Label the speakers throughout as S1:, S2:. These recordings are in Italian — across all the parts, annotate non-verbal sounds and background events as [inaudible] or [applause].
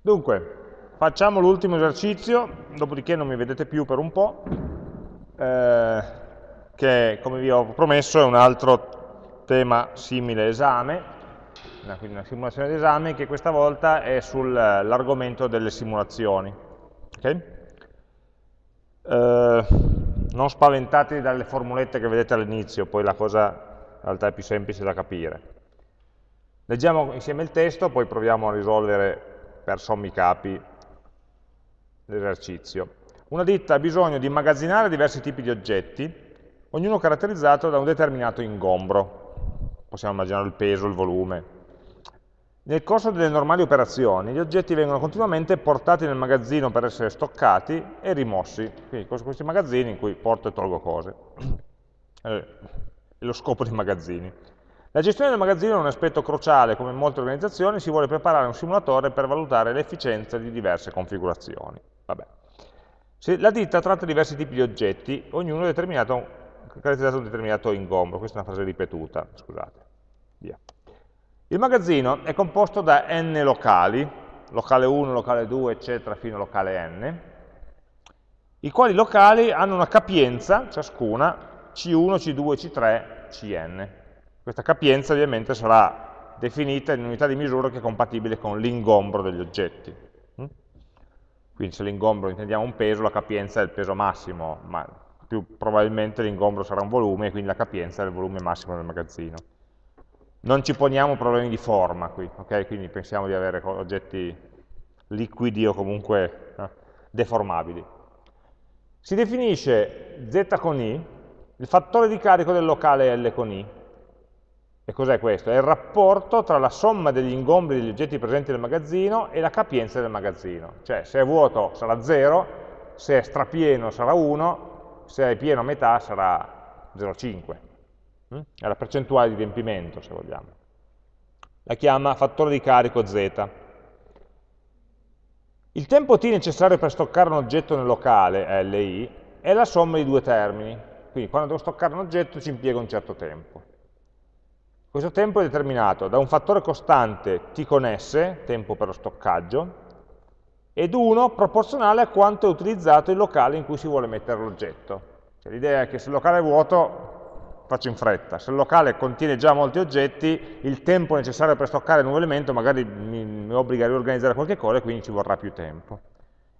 S1: Dunque, facciamo l'ultimo esercizio, dopodiché non mi vedete più per un po', eh, che come vi ho promesso è un altro tema simile esame, quindi una simulazione d'esame che questa volta è sull'argomento delle simulazioni. Okay? Eh, non spaventatevi dalle formulette che vedete all'inizio, poi la cosa in realtà è più semplice da capire. Leggiamo insieme il testo, poi proviamo a risolvere per sommi capi l'esercizio. Una ditta ha bisogno di immagazzinare diversi tipi di oggetti, ognuno caratterizzato da un determinato ingombro. Possiamo immaginare il peso, il volume. Nel corso delle normali operazioni gli oggetti vengono continuamente portati nel magazzino per essere stoccati e rimossi. Quindi questi magazzini in cui porto e tolgo cose. È [clears throat] lo scopo dei magazzini. La gestione del magazzino è un aspetto cruciale, come in molte organizzazioni si vuole preparare un simulatore per valutare l'efficienza di diverse configurazioni. la ditta tratta diversi tipi di oggetti, ognuno determinato, caratterizzato un determinato ingombro, questa è una frase ripetuta, scusate. Via. Il magazzino è composto da n locali, locale 1, locale 2, eccetera, fino a locale n, i quali locali hanno una capienza, ciascuna, C1, C2, C3, Cn. Questa capienza ovviamente sarà definita in unità di misura che è compatibile con l'ingombro degli oggetti. Mm? Quindi se l'ingombro intendiamo un peso, la capienza è il peso massimo, ma più probabilmente l'ingombro sarà un volume, quindi la capienza è il volume massimo del magazzino. Non ci poniamo problemi di forma qui, okay? quindi pensiamo di avere oggetti liquidi o comunque eh, deformabili. Si definisce z con i, il fattore di carico del locale L con i, e cos'è questo? È il rapporto tra la somma degli ingombri degli oggetti presenti nel magazzino e la capienza del magazzino. Cioè, se è vuoto sarà 0, se è strapieno sarà 1, se è pieno a metà sarà 0,5. Mm? È la percentuale di riempimento, se vogliamo. La chiama fattore di carico z. Il tempo t necessario per stoccare un oggetto nel locale, LI, è la somma di due termini. Quindi quando devo stoccare un oggetto ci impiego un certo tempo. Questo tempo è determinato da un fattore costante t con s, tempo per lo stoccaggio, ed 1 proporzionale a quanto è utilizzato il locale in cui si vuole mettere l'oggetto. Cioè, L'idea è che se il locale è vuoto, faccio in fretta, se il locale contiene già molti oggetti, il tempo necessario per stoccare un nuovo elemento magari mi, mi obbliga a riorganizzare qualche cosa e quindi ci vorrà più tempo.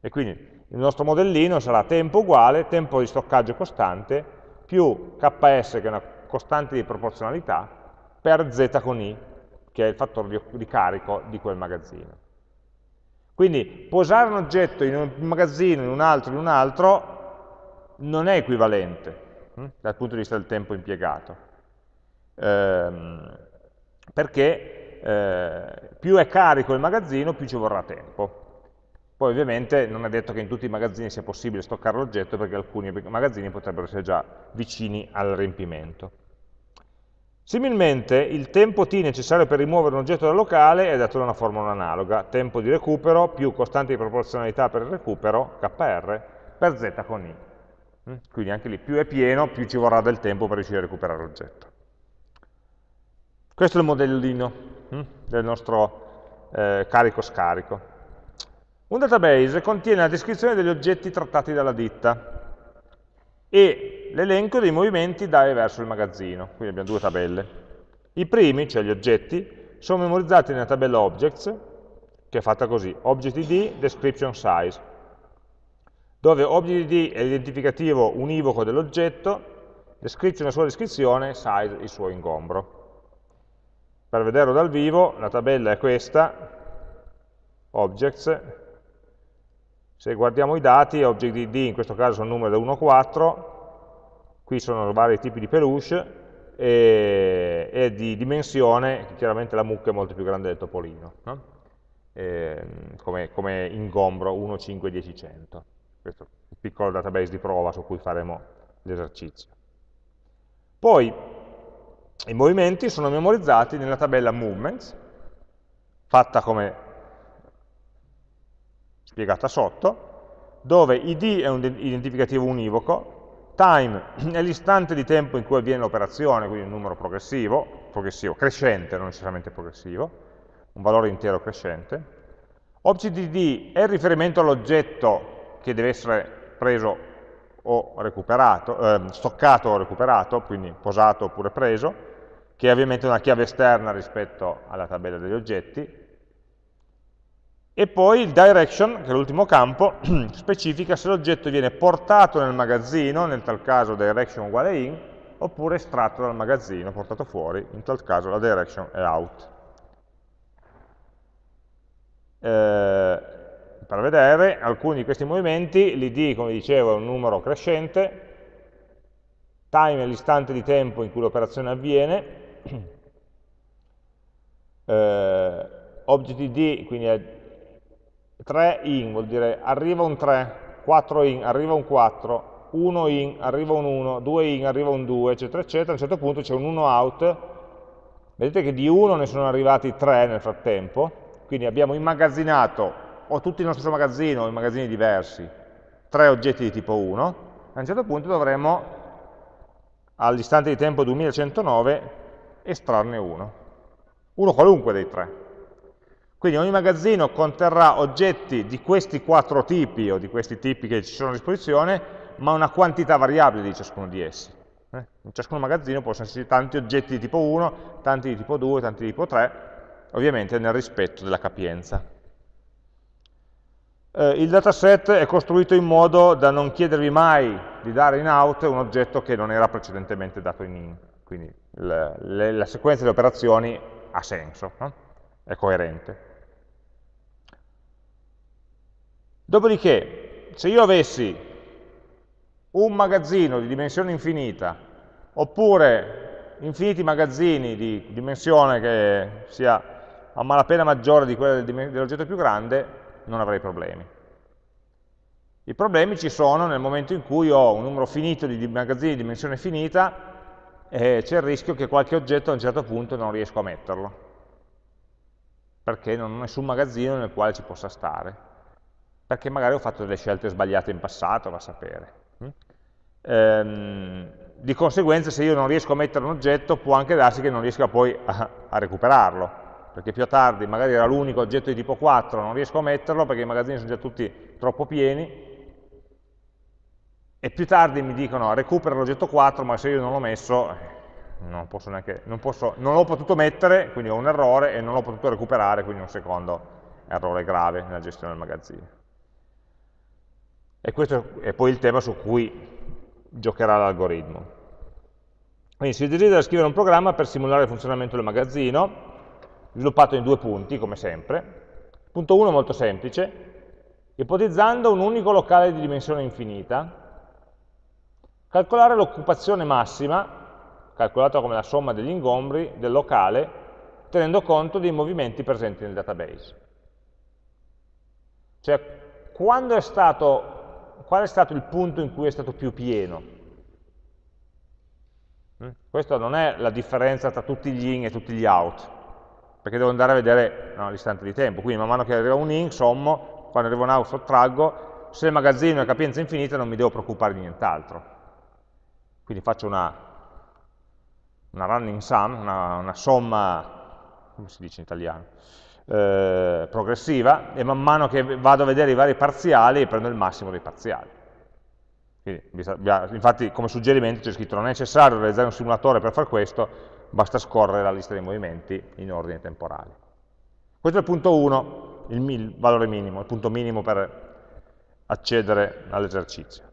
S1: E quindi il nostro modellino sarà tempo uguale, tempo di stoccaggio costante, più ks, che è una costante di proporzionalità, per z con i, che è il fattore di, carico di quel magazzino. Quindi posare un oggetto in un magazzino, in un altro, in un altro, non è equivalente hm, dal punto di vista del tempo impiegato. Ehm, perché eh, più è carico il magazzino, più ci vorrà tempo. Poi ovviamente non è detto che in tutti i magazzini sia possibile stoccare l'oggetto, perché alcuni magazzini potrebbero essere già vicini al riempimento. Similmente, il tempo t necessario per rimuovere un oggetto dal locale è dato da una formula analoga, tempo di recupero più costante di proporzionalità per il recupero, kr, per z con i. Mm? Quindi anche lì più è pieno, più ci vorrà del tempo per riuscire a recuperare l'oggetto. Questo è il modellino mm, del nostro eh, carico-scarico. Un database contiene la descrizione degli oggetti trattati dalla ditta, e l'elenco dei movimenti da e verso il magazzino. Quindi abbiamo due tabelle. I primi, cioè gli oggetti, sono memorizzati nella tabella objects, che è fatta così, object id, description size, dove object id è l'identificativo univoco dell'oggetto, description la sua descrizione, size il suo ingombro. Per vederlo dal vivo, la tabella è questa, objects, se guardiamo i dati, object in questo caso sono numeri da 1 a 4, qui sono vari tipi di peluche, e, e di dimensione, chiaramente la mucca è molto più grande del topolino, no? e, come, come, ingombro 1, 5, 10, 100. Questo è un piccolo database di prova su cui faremo l'esercizio. Poi i movimenti sono memorizzati nella tabella movements, fatta come spiegata sotto, dove id è un identificativo univoco, time [clears throat] è l'istante di tempo in cui avviene l'operazione, quindi un numero progressivo, progressivo, crescente, non necessariamente progressivo, un valore intero crescente, ObjectD è il riferimento all'oggetto che deve essere preso o recuperato, eh, stoccato o recuperato, quindi posato oppure preso, che è ovviamente una chiave esterna rispetto alla tabella degli oggetti, e poi il direction, che è l'ultimo campo, [clears throat] specifica se l'oggetto viene portato nel magazzino, nel tal caso direction uguale in, oppure estratto dal magazzino, portato fuori, in tal caso la direction è out. Eh, per vedere alcuni di questi movimenti, l'id, come dicevo, è un numero crescente, time è l'istante di tempo in cui l'operazione avviene, [clears throat] eh, object id quindi è 3 in, vuol dire arriva un 3, 4 in, arriva un 4, 1 in, arriva un 1, 2 in, arriva un 2, eccetera, eccetera, a un certo punto c'è un 1 out, vedete che di 1 ne sono arrivati 3 nel frattempo, quindi abbiamo immagazzinato, o tutto il nostro magazzino, o in magazzini diversi, tre oggetti di tipo 1, a un certo punto dovremo, all'istante di tempo 2109, estrarne uno, uno qualunque dei tre. Quindi ogni magazzino conterrà oggetti di questi quattro tipi o di questi tipi che ci sono a disposizione, ma una quantità variabile di ciascuno di essi. Eh? In ciascun magazzino possono esserci tanti oggetti di tipo 1, tanti di tipo 2, tanti di tipo 3, ovviamente nel rispetto della capienza. Eh, il dataset è costruito in modo da non chiedervi mai di dare in out un oggetto che non era precedentemente dato in in, quindi le, la sequenza di operazioni ha senso, no? è coerente. Dopodiché, se io avessi un magazzino di dimensione infinita, oppure infiniti magazzini di dimensione che sia a malapena maggiore di quella dell'oggetto più grande, non avrei problemi. I problemi ci sono nel momento in cui ho un numero finito di magazzini di dimensione finita e c'è il rischio che qualche oggetto a un certo punto non riesco a metterlo, perché non ho nessun magazzino nel quale ci possa stare perché magari ho fatto delle scelte sbagliate in passato, va a sapere. Mm? Ehm, di conseguenza se io non riesco a mettere un oggetto può anche darsi che non riesca poi a, a recuperarlo, perché più tardi magari era l'unico oggetto di tipo 4, non riesco a metterlo perché i magazzini sono già tutti troppo pieni, e più tardi mi dicono recupera l'oggetto 4, ma se io non l'ho messo eh, non, posso neanche, non, posso, non l'ho potuto mettere, quindi ho un errore, e non l'ho potuto recuperare, quindi un secondo errore grave nella gestione del magazzino. E questo è poi il tema su cui giocherà l'algoritmo. Quindi si desidera scrivere un programma per simulare il funzionamento del magazzino, sviluppato in due punti, come sempre. Punto 1 molto semplice, ipotizzando un unico locale di dimensione infinita, calcolare l'occupazione massima, calcolata come la somma degli ingombri del locale, tenendo conto dei movimenti presenti nel database. Cioè, quando è stato qual è stato il punto in cui è stato più pieno? Mm? Questa non è la differenza tra tutti gli in e tutti gli out, perché devo andare a vedere no, l'istante di tempo. Quindi man mano che arriva un in, sommo, quando arriva un out sottraggo, se il magazzino è capienza infinita non mi devo preoccupare di nient'altro. Quindi faccio una, una running sum, una, una somma, come si dice in italiano? Eh, progressiva e man mano che vado a vedere i vari parziali prendo il massimo dei parziali. Quindi, infatti come suggerimento c'è scritto non è necessario realizzare un simulatore per fare questo, basta scorrere la lista dei movimenti in ordine temporale. Questo è il punto 1, il, valore minimo, il punto minimo per accedere all'esercizio.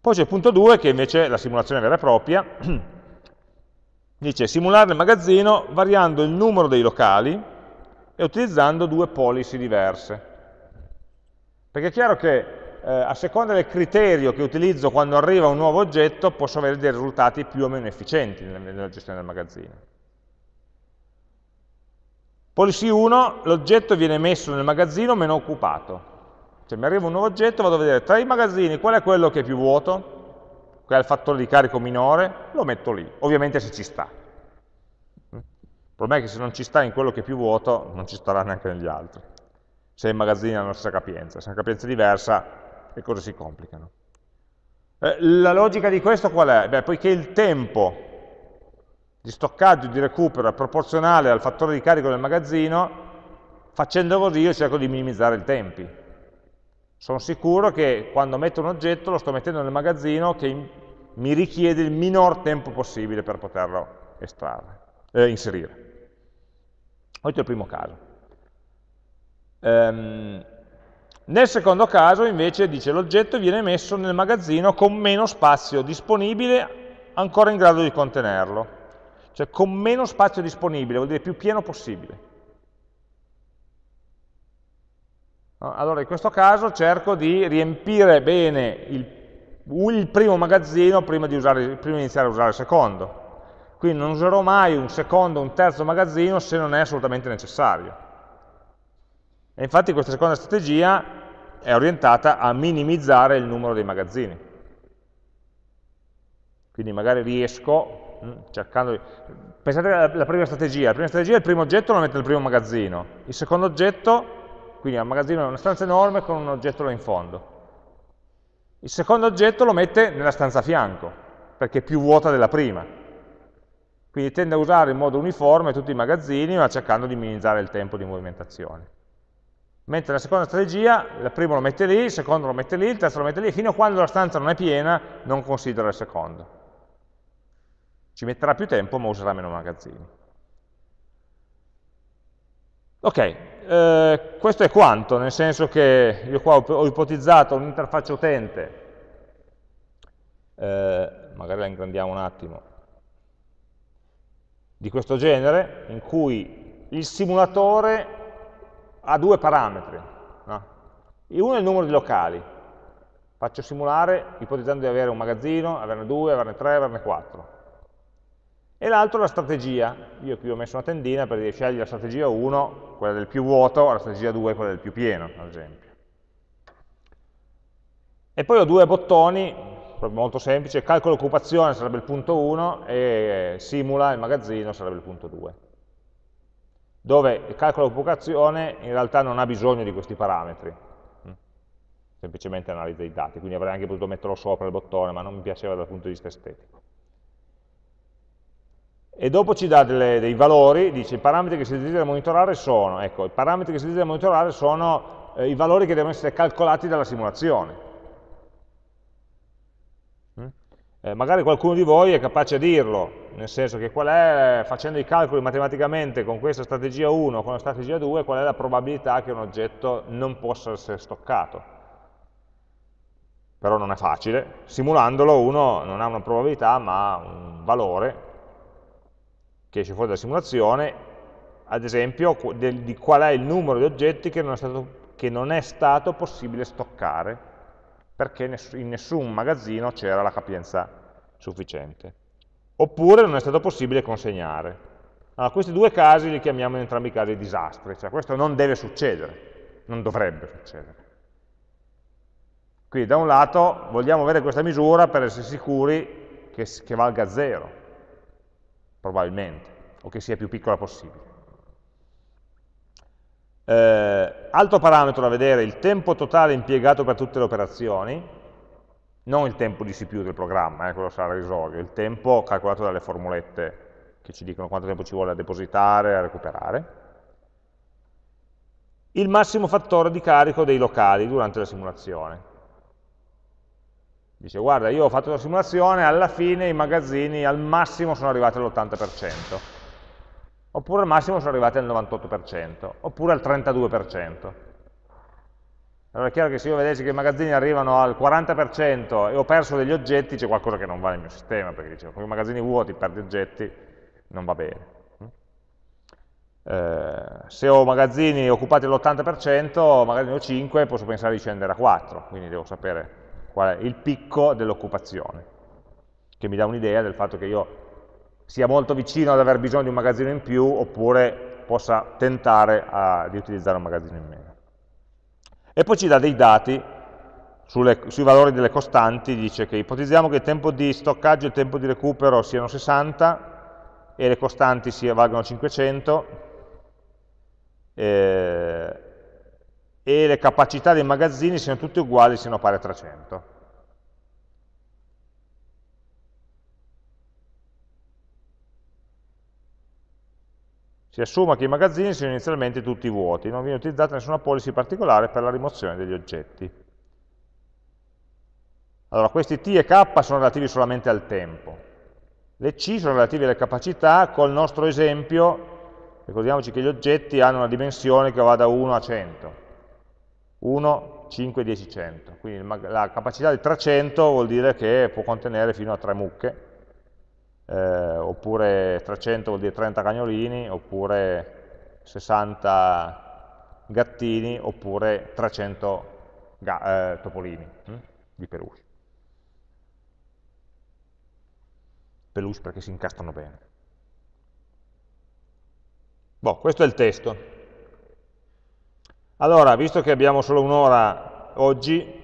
S1: Poi c'è il punto 2 che invece è la simulazione vera e propria, [clears throat] dice simulare il magazzino variando il numero dei locali e utilizzando due policy diverse. Perché è chiaro che eh, a seconda del criterio che utilizzo quando arriva un nuovo oggetto posso avere dei risultati più o meno efficienti nella, gestione del magazzino. Policy 1, l'oggetto viene messo nel magazzino meno occupato. Cioè mi arriva un nuovo oggetto, vado a vedere tra i magazzini qual è quello che è più vuoto, qual è il fattore di carico minore, lo metto lì, ovviamente se ci sta. Il problema è che se non ci sta in quello che è più vuoto, non ci starà neanche negli altri. Se i magazzini hanno la stessa capienza. Se è una capienza diversa, le cose si complicano. Eh, la logica di questo qual è? Beh, poiché il tempo di stoccaggio e di recupero è proporzionale al fattore di carico del magazzino, Facendo così io cerco di minimizzare i tempi. Sono sicuro che quando metto un oggetto lo sto mettendo nel magazzino che mi richiede il minor tempo possibile per poterlo estrarre, eh, inserire. Questo è il primo caso. Um, nel secondo caso invece dice l'oggetto viene messo nel magazzino con meno spazio disponibile ancora in grado di contenerlo, cioè con meno spazio disponibile, vuol dire più pieno possibile. Allora in questo caso cerco di riempire bene il, il primo magazzino prima di, usare, prima di iniziare a usare il secondo. Quindi non userò mai un secondo, un terzo magazzino se non è assolutamente necessario. E infatti questa seconda strategia è orientata a minimizzare il numero dei magazzini. Quindi magari riesco, mm, cercando di... Pensate alla prima strategia, la prima strategia è il primo oggetto lo mette nel primo magazzino, il secondo oggetto, quindi al magazzino è una stanza enorme con un oggetto là in fondo. Il secondo oggetto lo mette nella stanza a fianco, perché è più vuota della prima. Quindi tende a usare in modo uniforme tutti i magazzini, ma cercando di minimizzare il tempo di movimentazione. Mentre la seconda strategia, il primo lo mette lì, il secondo lo mette lì, il terzo lo mette lì, fino a quando la stanza non è piena non considera il secondo. Ci metterà più tempo, ma userà meno magazzini. Ok, eh, questo è quanto, nel senso che io qua ho, ipotizzato un'interfaccia utente, eh, magari la ingrandiamo un attimo, di questo genere, in cui il simulatore ha due parametri. No? Uno è il numero di locali. Faccio simulare ipotizzando di avere un magazzino, averne due, averne tre, averne quattro. E l'altro è la strategia. Io qui ho messo una tendina per dire scegli la strategia 1, quella del più vuoto, la strategia 2, quella del più pieno, ad esempio. E poi ho due bottoni molto semplice, calcolo occupazione sarebbe il punto 1 e simula il magazzino sarebbe il punto 2 dove il calcolo occupazione in realtà non ha bisogno di questi parametri, mm. semplicemente analizza i dati, quindi avrei anche potuto metterlo sopra il bottone, ma non mi piaceva dal punto di vista estetico. E dopo ci dà delle, dei valori, dice i parametri che si desidera monitorare sono, ecco, i parametri che si desidera monitorare sono eh, i valori che devono essere calcolati dalla simulazione. Eh, magari qualcuno di voi è capace a dirlo, nel senso che qual è, facendo i calcoli matematicamente con questa strategia 1 o con la strategia 2, qual è la probabilità che un oggetto non possa essere stoccato. Però non è facile, simulandolo uno non ha una probabilità ma un valore che esce fuori dalla simulazione, ad esempio di qual è il numero di oggetti che non è stato, che non è stato possibile stoccare perché in nessun magazzino c'era la capienza sufficiente. Oppure non è stato possibile consegnare. Allora, questi due casi li chiamiamo in entrambi i casi disastri, cioè questo non deve succedere, non dovrebbe succedere. Quindi da un lato vogliamo avere questa misura per essere sicuri che, che valga zero, probabilmente, o che sia più piccola possibile. Eh, altro parametro da vedere, il tempo totale impiegato per tutte le operazioni, non il tempo di CPU del programma, eh, quello sarà risolvio, il tempo calcolato dalle formulette che ci dicono quanto tempo ci vuole a depositare, a recuperare. Il massimo fattore di carico dei locali durante la simulazione. Dice, guarda, io ho fatto la simulazione, alla fine i magazzini al massimo sono arrivati all'80% oppure al massimo sono arrivati al 98%, oppure al 32%. Allora è chiaro che se io vedessi che i magazzini arrivano al 40% e ho perso degli oggetti, c'è qualcosa che non va nel mio sistema, perché dicevo, con i magazzini vuoti perdi oggetti, non va bene. Eh, se ho magazzini occupati all'80%, magari ne ho 5, posso pensare di scendere a 4, quindi devo sapere qual è il picco dell'occupazione, che mi dà un'idea del fatto che io sia molto vicino ad aver bisogno di un magazzino in più oppure possa tentare a, di utilizzare un magazzino in meno. E poi ci dà dei dati sulle, sui valori delle costanti, dice che ipotizziamo che il tempo di stoccaggio e il tempo di recupero siano 60 e le costanti si valgono 500 eh, e le capacità dei magazzini siano tutte uguali, siano pari a 300. Si assume che i magazzini siano inizialmente tutti vuoti, non viene utilizzata nessuna policy particolare per la rimozione degli oggetti. Allora, questi T e K sono relativi solamente al tempo. Le C sono relative alle capacità, col nostro esempio, ricordiamoci che gli oggetti hanno una dimensione che va da 1 a 100. 1, 5, 10, 100. Quindi la capacità di 300 vuol dire che può contenere fino a 3 mucche, eh, oppure 300 vuol dire 30 cagnolini, oppure 60 gattini, oppure 300 eh, topolini hm? di peluche. Peluche perché si incastrano bene. Boh, questo è il testo. Allora, visto che abbiamo solo un'ora oggi,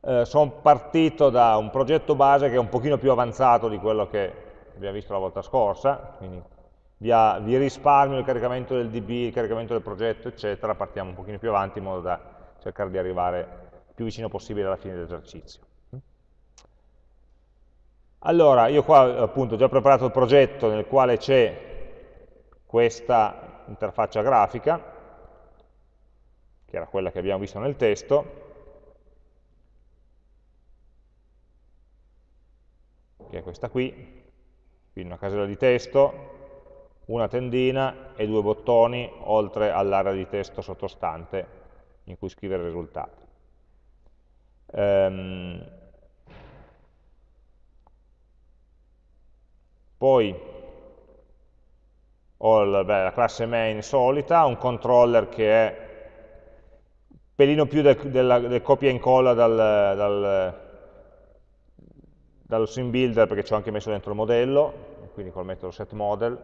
S1: eh, sono partito da un progetto base che è un pochino più avanzato di quello che abbiamo visto la volta scorsa, quindi via, vi risparmio il caricamento del DB, il caricamento del progetto, eccetera, partiamo un pochino più avanti in modo da cercare di arrivare più vicino possibile alla fine dell'esercizio. Allora, io qua appunto ho già preparato il progetto nel quale c'è questa interfaccia grafica, che era quella che abbiamo visto nel testo, che è questa qui, quindi una casella di testo, una tendina e due bottoni, oltre all'area di testo sottostante in cui scrivere i risultati. Ehm, poi ho la, beh, la, classe main solita, un controller che è un pelino più del, del, del copia e incolla dal, dal dallo sim builder perché ci ho anche messo dentro il modello, quindi col metodo setModel.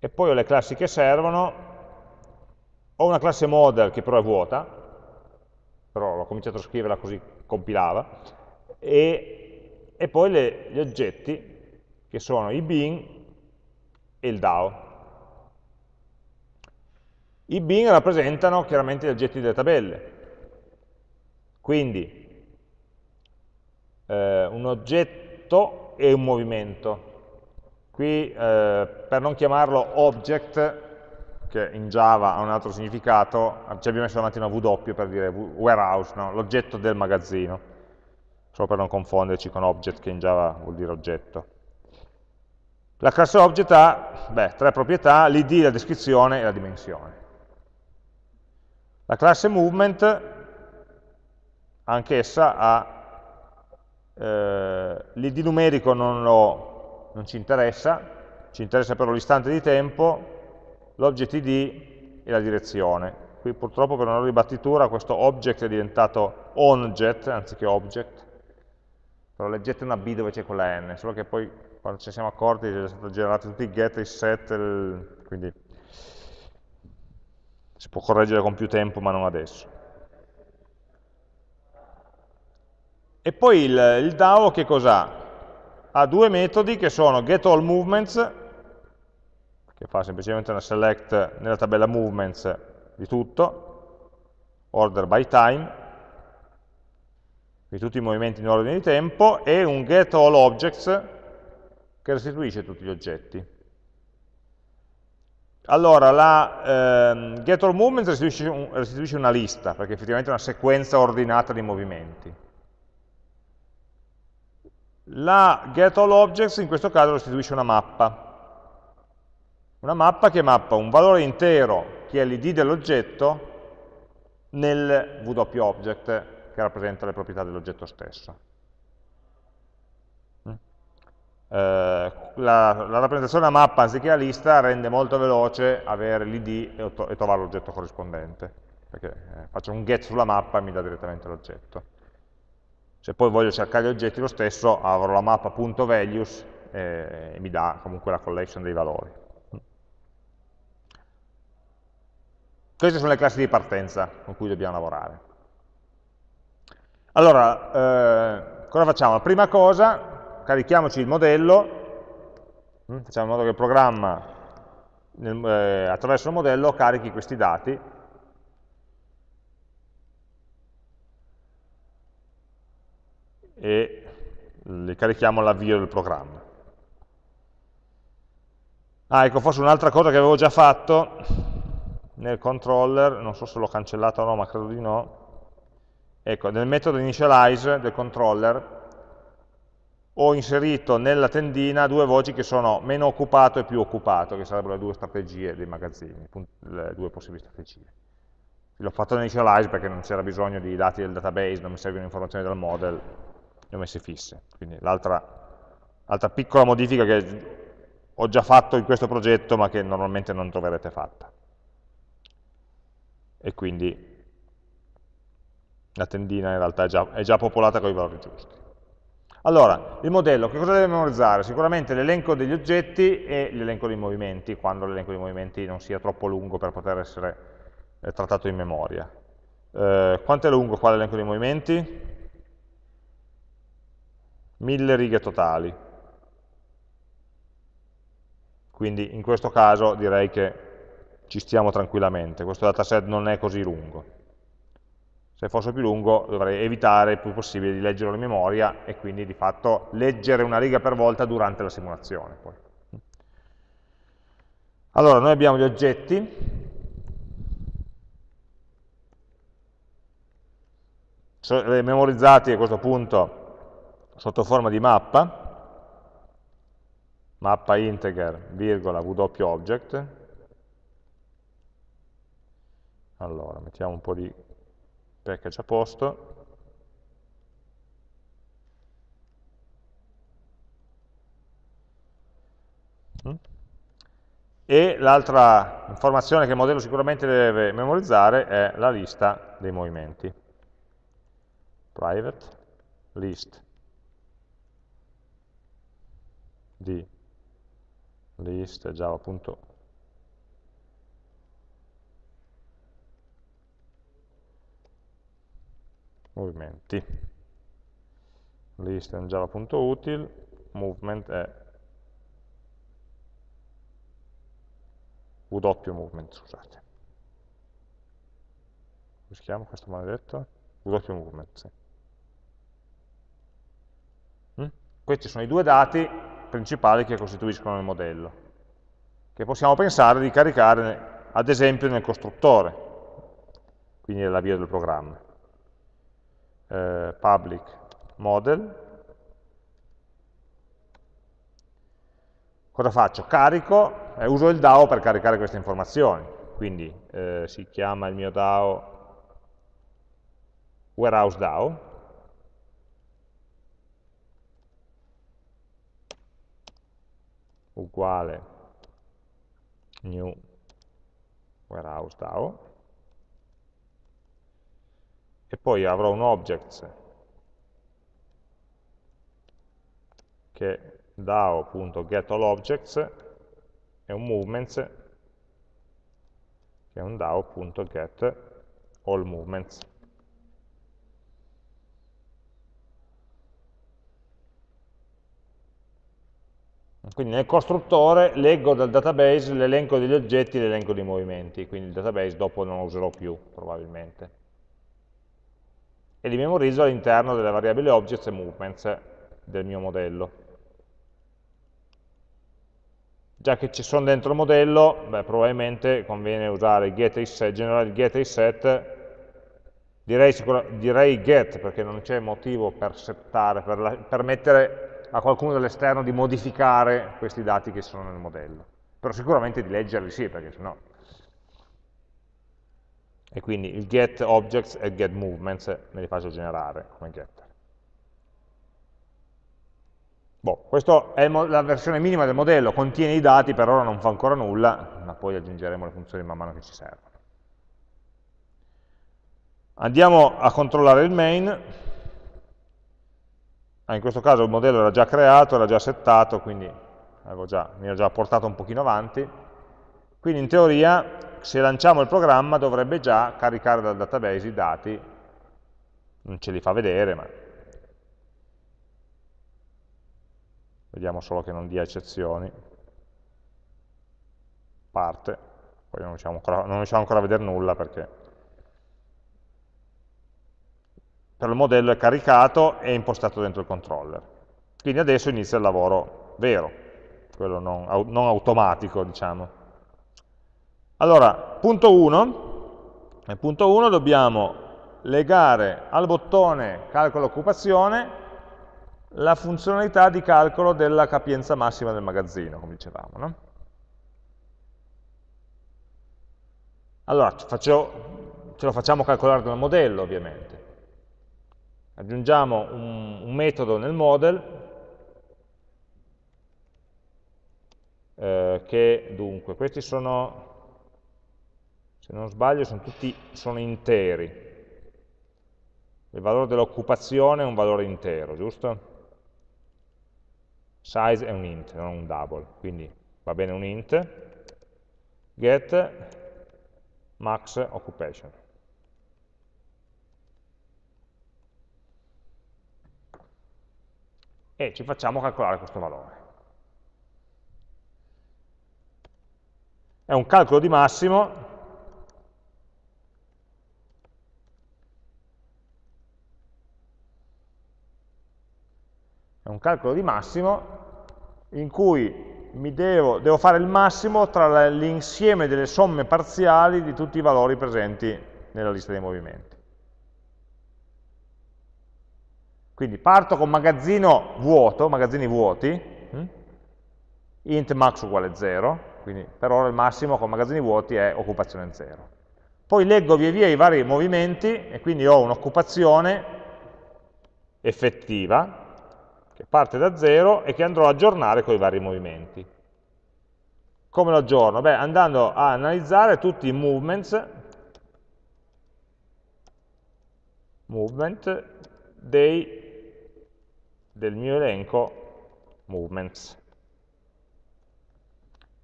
S1: E poi ho le classi che servono, ho una classe model che però è vuota, però l'ho cominciato a scriverla così compilava, e, e poi le, gli oggetti che sono i bin e il DAO. I bin rappresentano chiaramente gli oggetti delle tabelle, quindi eh, un oggetto e un movimento. Qui, eh, per non chiamarlo object, che in Java ha un altro significato, ci abbiamo messo davanti una W per dire warehouse, no? l'oggetto del magazzino, solo per non confonderci con object che in Java vuol dire oggetto. La classe object ha beh, tre proprietà, l'id, la descrizione e la dimensione. La classe movement, anch'essa ha eh, l'id numerico non, lo, non, ci interessa, ci interessa però l'istante di tempo, l'object id e la direzione. Qui purtroppo per una ribattitura questo object è diventato onjet anziché object, però leggete una B dove c'è quella N, solo che poi quando ci siamo accorti sono stati generati tutti i get, i set, il, quindi si può correggere con più tempo ma non adesso. E poi il, il DAO che cos'ha? Ha due metodi che sono getAllMovements, che fa semplicemente una select nella tabella movements di tutto, order by time, di tutti i movimenti in ordine di tempo, e un getAllObjects che restituisce tutti gli oggetti. Allora, la ehm, getAllMovements restituisce, un, restituisce una lista, perché effettivamente è una sequenza ordinata di movimenti. La getAllObjects in questo caso restituisce una mappa. Una mappa che mappa un valore intero, che è l'id dell'oggetto, nel WObject che rappresenta le proprietà dell'oggetto stesso. Mm? Eh, la, la, rappresentazione a mappa anziché a lista rende molto veloce avere l'id e, e, trovare l'oggetto corrispondente, perché eh, faccio un get sulla mappa e mi dà direttamente l'oggetto. Se poi voglio cercare gli oggetti lo stesso, avrò la mappa.values e, e mi dà comunque la collection dei valori. Queste sono le classi di partenza con cui dobbiamo lavorare. Allora, eh, cosa facciamo? Prima cosa, carichiamoci il modello, hm, facciamo in modo che il programma nel, eh, attraverso il modello carichi questi dati e li carichiamo all'avvio del programma. Ah, ecco, forse un'altra cosa che avevo già fatto nel controller, non so se l'ho cancellata o no, ma credo di no, ecco, nel metodo initialize del controller ho inserito nella tendina due voci che sono meno occupato e più occupato, che sarebbero le due strategie dei magazzini, le due possibili strategie. L'ho fatto initialize perché non c'era bisogno di dati del database, non mi servono informazioni dal model, le ho messe fisse. Quindi l'altra piccola modifica che ho già fatto in questo progetto ma che normalmente non troverete fatta. E quindi la tendina in realtà è già, è già popolata con i valori giusti. Allora, il modello, che cosa deve memorizzare? Sicuramente l'elenco degli oggetti e l'elenco dei movimenti, quando l'elenco dei movimenti non sia troppo lungo per poter essere eh, trattato in memoria. Eh, quanto è lungo qua l'elenco dei movimenti? Mille righe totali. Quindi in questo caso direi che ci stiamo tranquillamente, questo dataset non è così lungo se fosse più lungo dovrei evitare il più possibile di leggerlo in memoria e quindi di fatto leggere una riga per volta durante la simulazione. Poi. Allora, noi abbiamo gli oggetti, memorizzati a questo punto sotto forma di mappa, mappa integer, virgola, wobject. Allora, mettiamo un po' di package a posto. Mm. E l'altra informazione che il modello sicuramente deve memorizzare è la lista dei movimenti. Private list di list java.com movimenti. List in java.util, movement è w movement, scusate. Come si chiama questo maledetto? W movement, sì. Mm? Questi sono i due dati principali che costituiscono il modello, che possiamo pensare di caricare ad esempio nel costruttore, quindi nell'avvio del programma eh, public model. Cosa faccio? Carico e uso il DAO per caricare queste informazioni. Quindi eh, si chiama il mio DAO warehouse DAO. Uguale new warehouse DAO e poi avrò un object che DAO.getAllObjects e un movements che è un DAO.getAllMovements. Quindi nel costruttore leggo dal database l'elenco degli oggetti e l'elenco dei movimenti, quindi il database dopo non lo userò più probabilmente e li memorizzo all'interno delle variabili objects e movements del mio modello. Già che ci sono dentro il modello, beh, probabilmente conviene usare il get reset, generare il get reset, direi, direi get perché non c'è motivo per settare, per la, permettere a qualcuno dall'esterno di modificare questi dati che sono nel modello. Però sicuramente di leggerli sì, perché sennò e quindi il get objects e get movements me li faccio generare come getter. Boh, questa è la versione minima del modello, contiene i dati, per ora non fa ancora nulla, ma poi aggiungeremo le funzioni man mano che ci servono. Andiamo a controllare il main, ah, in questo caso il modello era già creato, era già settato, quindi già, mi ero già portato un pochino avanti, quindi in teoria se lanciamo il programma dovrebbe già caricare dal database i dati, non ce li fa vedere, ma vediamo solo che non dia eccezioni, parte, poi non riusciamo ancora, non riusciamo ancora a vedere nulla perché per il modello è caricato e impostato dentro il controller. Quindi adesso inizia il lavoro vero, quello non, non automatico, diciamo. Allora, punto 1, nel punto 1 dobbiamo legare al bottone calcolo occupazione la funzionalità di calcolo della capienza massima del magazzino, come dicevamo. No? Allora, faccio, ce lo facciamo calcolare dal modello, ovviamente. Aggiungiamo un, un metodo nel model eh, che, dunque, questi sono, se non sbaglio, sono tutti sono interi. Il valore dell'occupazione è un valore intero, giusto? Size è un int, non un double, quindi va bene un int. Get max occupation. E ci facciamo calcolare questo valore. È un calcolo di massimo è un calcolo di massimo in cui devo, devo, fare il massimo tra l'insieme delle somme parziali di tutti i valori presenti nella lista dei movimenti. Quindi parto con magazzino vuoto, magazzini vuoti, hm? int max uguale 0, quindi per ora il massimo con magazzini vuoti è occupazione 0. Poi leggo via via i vari movimenti e quindi ho un'occupazione effettiva, che parte da 0 e che andrò a aggiornare con i vari movimenti. Come lo aggiorno? Beh, andando a analizzare tutti i movements, movement dei, del mio elenco movements.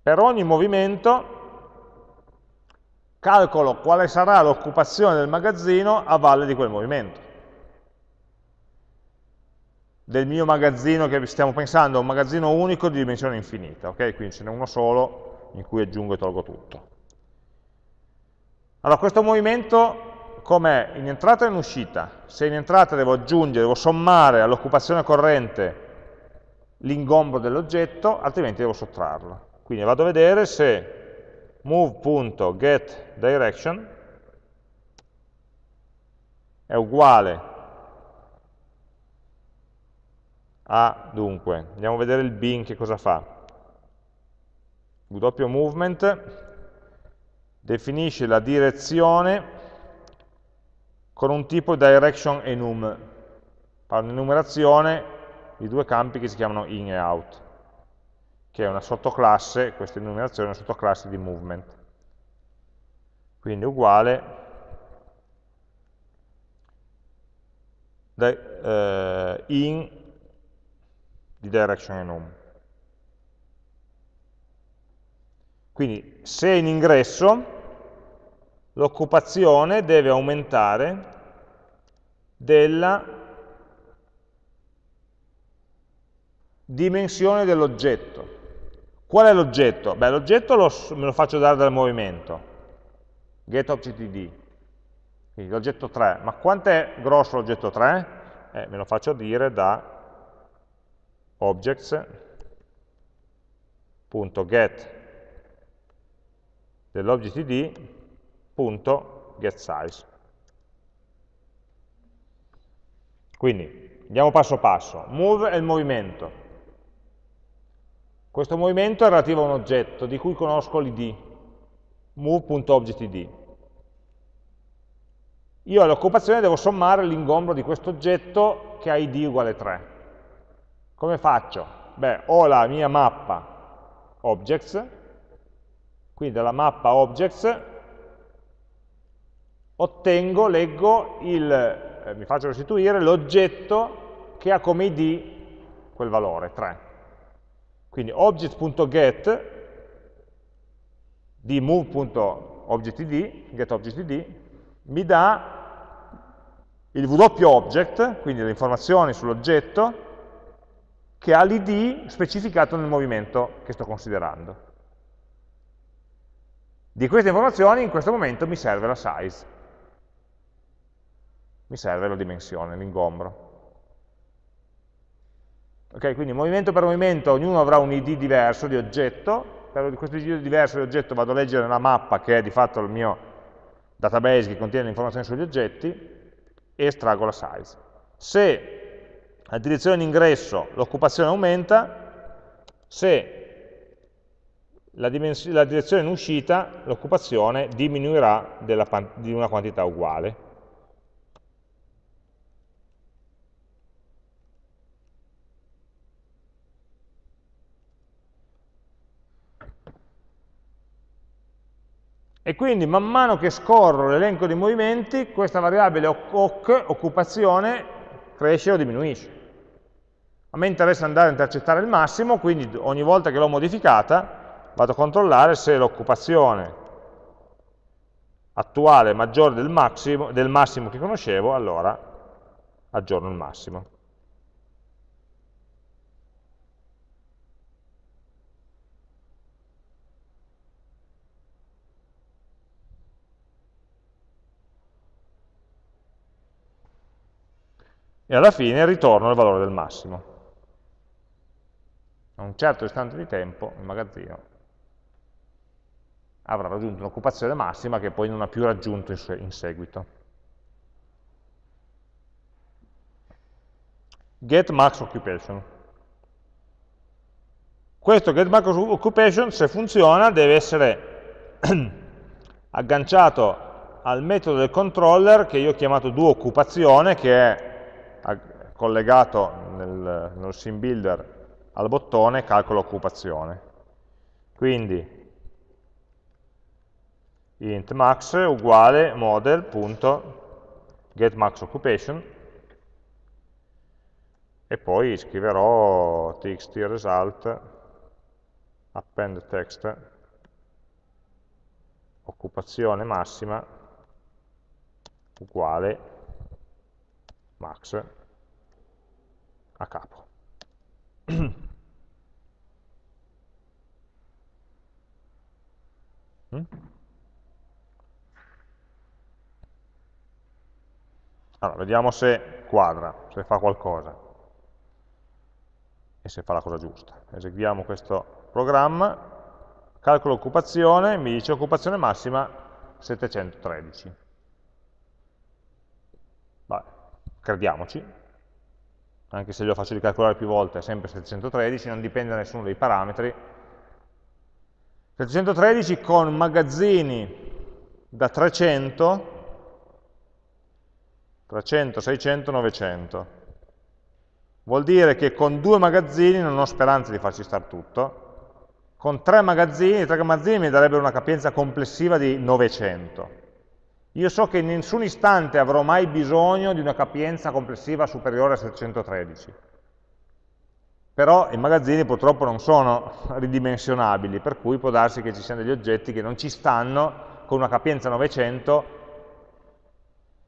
S1: Per ogni movimento calcolo quale sarà l'occupazione del magazzino a valle di quel movimento del mio magazzino che stiamo pensando un magazzino unico di dimensione infinita, ok? Quindi ce n'è uno solo in cui aggiungo e tolgo tutto. Allora, questo movimento com'è? In entrata e in uscita. Se in entrata devo aggiungere, devo sommare all'occupazione corrente l'ingombro dell'oggetto, altrimenti devo sottrarlo. Quindi vado a vedere se move.getDirection è uguale a, dunque, andiamo a vedere il bin che cosa fa. W movement definisce la direzione con un tipo direction enum, fa un'enumerazione di due campi che si chiamano in e out, che è una sottoclasse, questa enumerazione è una sottoclasse di movement. Quindi uguale eh, in di direction enum. Quindi se in ingresso l'occupazione deve aumentare della dimensione dell'oggetto. Qual è l'oggetto? Beh, l'oggetto me lo faccio dare dal movimento, getObjectD, quindi l'oggetto 3. Ma quanto è grosso l'oggetto 3? Eh, me lo faccio dire da objects.get dell'object id.getSize. Quindi andiamo passo passo. Move è il movimento. Questo movimento è relativo a un oggetto di cui conosco l'id, move.objectid. Io all'occupazione devo sommare l'ingombro di questo oggetto che ha id uguale 3. Come faccio? Beh, ho la mia mappa objects, quindi dalla mappa objects ottengo, leggo, il, eh, mi faccio restituire l'oggetto che ha come id quel valore, 3. Quindi object.get di move.objectid, getObjectD, mi dà il w object, quindi le informazioni sull'oggetto, che ha l'id specificato nel movimento che sto considerando. Di queste informazioni in questo momento mi serve la size, mi serve la dimensione, l'ingombro. Okay, quindi movimento per movimento ognuno avrà un id diverso di oggetto, per questo id diverso di oggetto vado a leggere la mappa che è di fatto il mio database che contiene le informazioni sugli oggetti e estraggo la size. Se la direzione in ingresso l'occupazione aumenta, se la, la direzione in uscita l'occupazione diminuirà di una quantità uguale. E quindi man mano che scorro l'elenco di movimenti, questa variabile OC, occupazione, cresce o diminuisce. A me interessa andare a intercettare il massimo, quindi ogni volta che l'ho modificata vado a controllare se l'occupazione attuale è maggiore del massimo, del massimo che conoscevo, allora aggiorno il massimo. E alla fine ritorno il valore del massimo. A un certo istante di tempo il magazzino avrà raggiunto un'occupazione massima che poi non ha più raggiunto in seguito. Get max occupation. Questo get max occupation, se funziona, deve essere [clears throat] agganciato al metodo del controller che io ho chiamato doOccupazione, che è collegato nel, nel sim builder al bottone calcolo occupazione. Quindi int max uguale model.getMaxOccupation e poi scriverò txt result append text occupazione massima uguale max a capo. [clears throat] Mm? Allora, vediamo se quadra, se fa qualcosa e se fa la cosa giusta. Eseguiamo questo programma, calcolo occupazione, mi dice occupazione massima 713. Vabbè, crediamoci, anche se glielo faccio ricalcolare più volte, è sempre 713, non dipende da nessuno dei parametri. 713 con magazzini da 300, 300, 600, 900. Vuol dire che con due magazzini non ho speranza di farci stare tutto, con tre magazzini, tre magazzini mi darebbero una capienza complessiva di 900. Io so che in nessun istante avrò mai bisogno di una capienza complessiva superiore a 713. Però i magazzini purtroppo non sono ridimensionabili, per cui può darsi che ci siano degli oggetti che non ci stanno con una capienza 900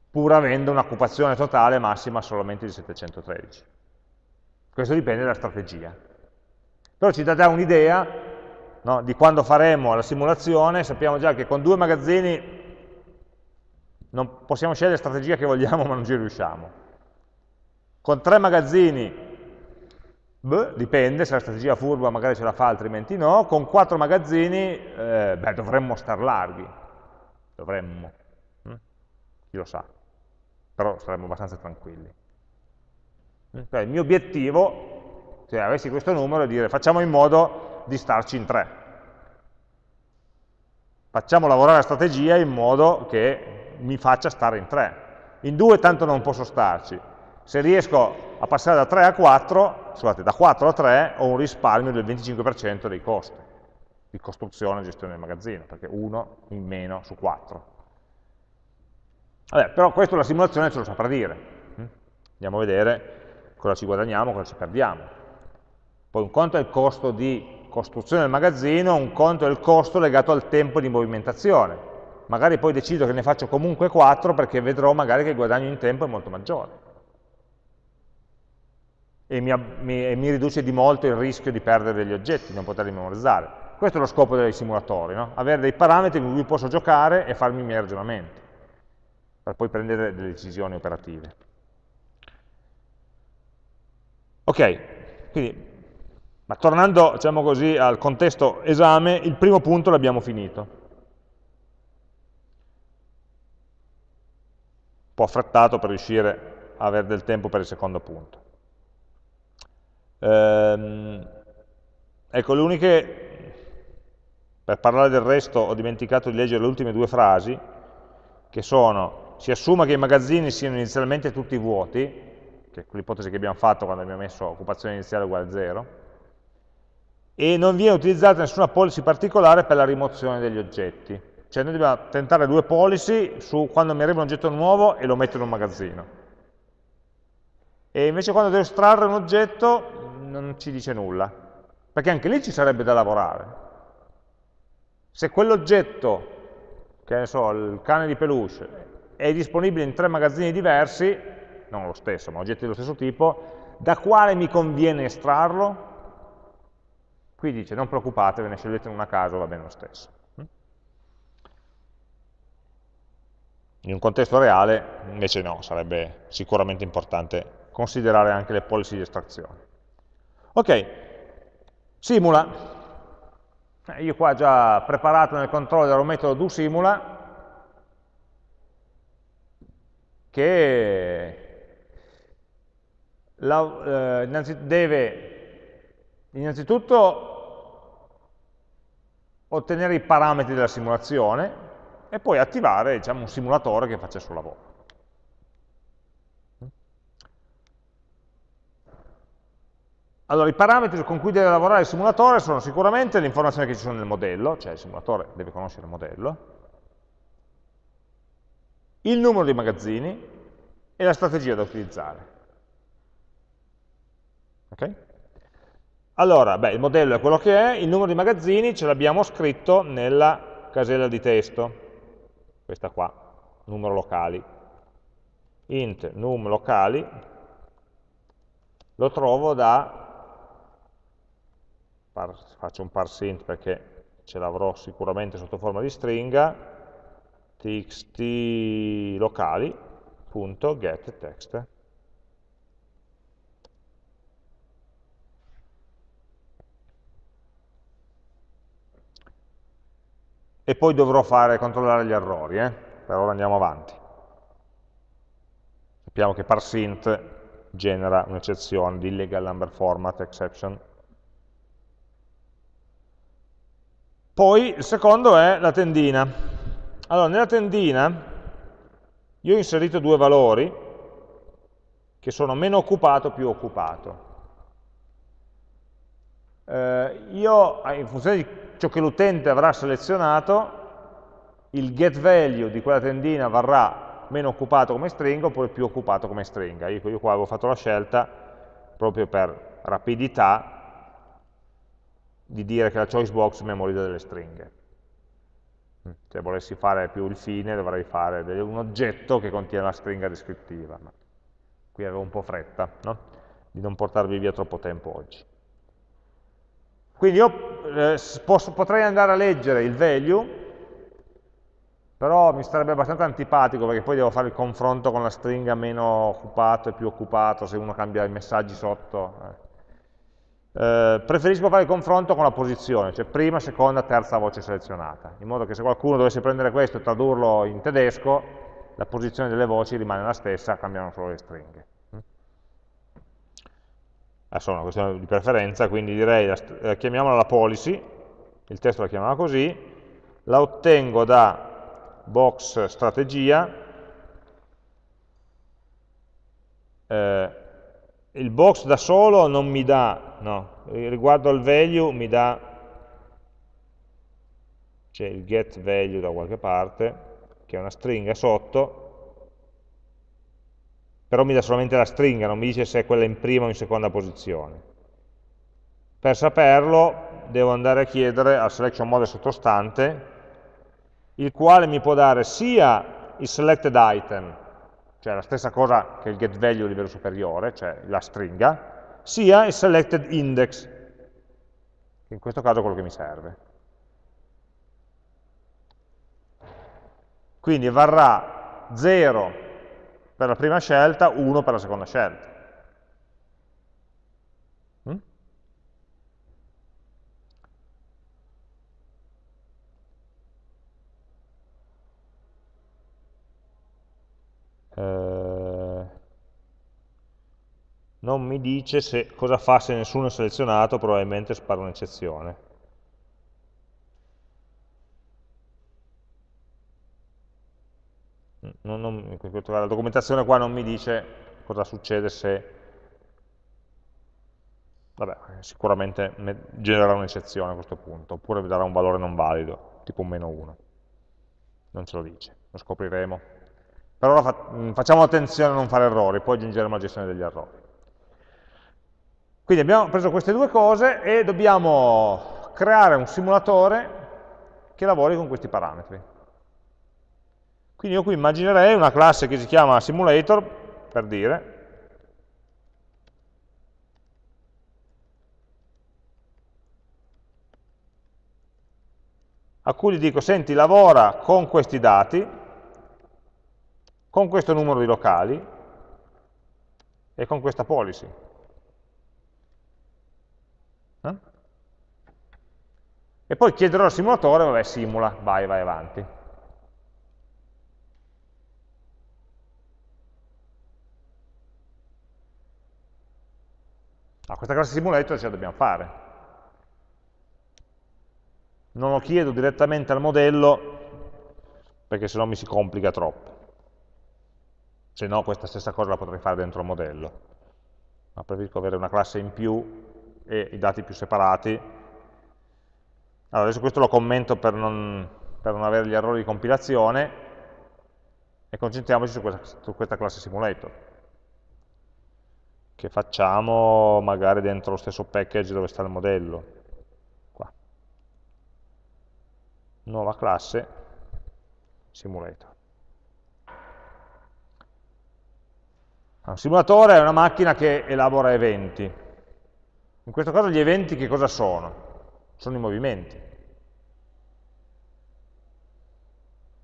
S1: pur avendo un'occupazione totale massima solamente di 713. Questo dipende dalla strategia. Però ci dà già un'idea no, di quando faremo la simulazione, sappiamo già che con due magazzini non possiamo scegliere la strategia che vogliamo [laughs] ma non ci riusciamo. Con tre magazzini, beh, dipende, se la strategia furba magari ce la fa, altrimenti no, con quattro magazzini, eh, beh, dovremmo star larghi, dovremmo, hm? chi lo sa, però saremmo abbastanza tranquilli. Cioè, il mio obiettivo, se avessi questo numero, è dire facciamo in modo di starci in tre. Facciamo lavorare la strategia in modo che mi faccia stare in 3. In 2 tanto non posso starci. Se riesco a passare da 3 a 4, scusate, da 4 a 3 ho un risparmio del 25% dei costi di costruzione e gestione del magazzino, perché 1 in meno su 4. Vabbè, però questo la simulazione ce lo saprà dire. Hm? Andiamo a vedere cosa ci guadagniamo, cosa ci perdiamo. Poi un conto è il costo di costruzione del magazzino, un conto è il costo legato al tempo di movimentazione magari poi decido che ne faccio comunque 4 perché vedrò magari che il guadagno in tempo è molto maggiore e mi, mi, e mi riduce di molto il rischio di perdere degli oggetti, non poterli memorizzare. Questo è lo scopo dei simulatori, no? avere dei parametri con cui posso giocare e farmi i miei ragionamenti, per poi prendere delle decisioni operative. Ok, Quindi, ma tornando diciamo così, al contesto esame, il primo punto l'abbiamo finito. Po' affrettato per riuscire a avere del tempo per il secondo punto. Ehm, ecco, le uniche, per parlare del resto ho dimenticato di leggere le ultime due frasi, che sono, si assume che i magazzini siano inizialmente tutti vuoti, che è l'ipotesi che abbiamo fatto quando abbiamo messo occupazione iniziale uguale a 0, e non viene utilizzata nessuna policy particolare per la rimozione degli oggetti. Cioè noi dobbiamo tentare due policy su quando mi arriva un oggetto nuovo e lo metto in un magazzino. E invece quando devo estrarre un oggetto non ci dice nulla, perché anche lì ci sarebbe da lavorare. Se quell'oggetto, che ne so, il cane di peluche, è disponibile in tre magazzini diversi, non lo stesso, ma oggetti dello stesso tipo, da quale mi conviene estrarlo? Qui dice, non preoccupatevi, ne scegliete una a caso, va bene lo stesso. In un contesto reale, invece no, sarebbe sicuramente importante considerare anche le policy di estrazione. Ok, simula. Eh, io qua già preparato nel controller un metodo do simula che la, eh, innanzi, deve innanzitutto ottenere i parametri della simulazione e poi attivare diciamo, un simulatore che faccia il suo lavoro. Allora, i parametri con cui deve lavorare il simulatore sono sicuramente le informazioni che ci sono nel modello, cioè il simulatore deve conoscere il modello, il numero di magazzini e la strategia da utilizzare. Ok? Allora, beh, il modello è quello che è, il numero di magazzini ce l'abbiamo scritto nella casella di testo, questa qua, numero locali. int num locali lo trovo da faccio un parseInt perché ce l'avrò sicuramente sotto forma di stringa, txt locali.getText. E poi dovrò fare, controllare gli errori, eh? per ora andiamo avanti. Sappiamo che parseInt genera un'eccezione di illegal number format exception Poi il secondo è la tendina. Allora, nella tendina io ho inserito due valori che sono meno occupato più occupato. Eh, io, in funzione di ciò che l'utente avrà selezionato, il get value di quella tendina varrà meno occupato come stringa oppure più occupato come stringa. Io, io qua avevo fatto la scelta proprio per rapidità di dire che la choice box memorizza delle stringhe. Mm, se volessi fare più il fine dovrei fare un oggetto che contiene la stringa descrittiva, qui avevo un po' fretta no? di non portarvi via troppo tempo oggi. Quindi io eh, posso, potrei andare a leggere il value, però mi sarebbe abbastanza antipatico perché poi devo fare il confronto con la stringa meno occupato e più occupato, se uno cambia i messaggi sotto. Eh eh, preferisco fare il confronto con la posizione, cioè prima, seconda, terza voce selezionata, in modo che se qualcuno dovesse prendere questo e tradurlo in tedesco, la posizione delle voci rimane la stessa, cambiano solo le stringhe. Adesso è una questione di preferenza, quindi direi, eh, chiamiamola la policy, il testo la chiamava così, la ottengo da box strategia, eh, il box da solo non mi dà, no, riguardo al value mi dà, c'è il get value da qualche parte, che è una stringa sotto, però mi dà solamente la stringa, non mi dice se è quella in prima o in seconda posizione. Per saperlo devo andare a chiedere al selection model sottostante, il quale mi può dare sia il selected item, cioè la stessa cosa che il getValue a livello superiore, cioè la stringa, sia il selected index, che in questo caso è quello che mi serve. Quindi varrà 0 per la prima scelta, uno per la seconda scelta. Mm? Eh, non mi dice se, cosa fa se nessuno è selezionato, probabilmente spara un'eccezione. Non, non, la documentazione qua non mi dice cosa succede se vabbè, sicuramente genererà un'eccezione a questo punto, oppure darà un valore non valido, tipo un meno 1. Non ce lo dice, lo scopriremo. Per ora fa facciamo attenzione a non fare errori, poi aggiungeremo la gestione degli errori. Quindi abbiamo preso queste due cose e dobbiamo creare un simulatore che lavori con questi parametri. Quindi io qui immaginerei una classe che si chiama simulator, per dire, a cui gli dico, senti, lavora con questi dati, con questo numero di locali e con questa policy. Eh? E poi chiederò al simulatore, vabbè, simula, vai, vai avanti. Ah, questa classe simulator ce la dobbiamo fare. Non lo chiedo direttamente al modello perché sennò mi si complica troppo. Se no questa stessa cosa la potrei fare dentro il modello. Ma preferisco avere una classe in più e i dati più separati. Allora, adesso questo lo commento per non, per non avere gli errori di compilazione e concentriamoci su questa, su questa classe simulator che facciamo magari dentro lo stesso package dove sta il modello. Qua. Nuova classe simulator. Un simulatore è una macchina che elabora eventi. In questo caso gli eventi che cosa sono? Sono i movimenti.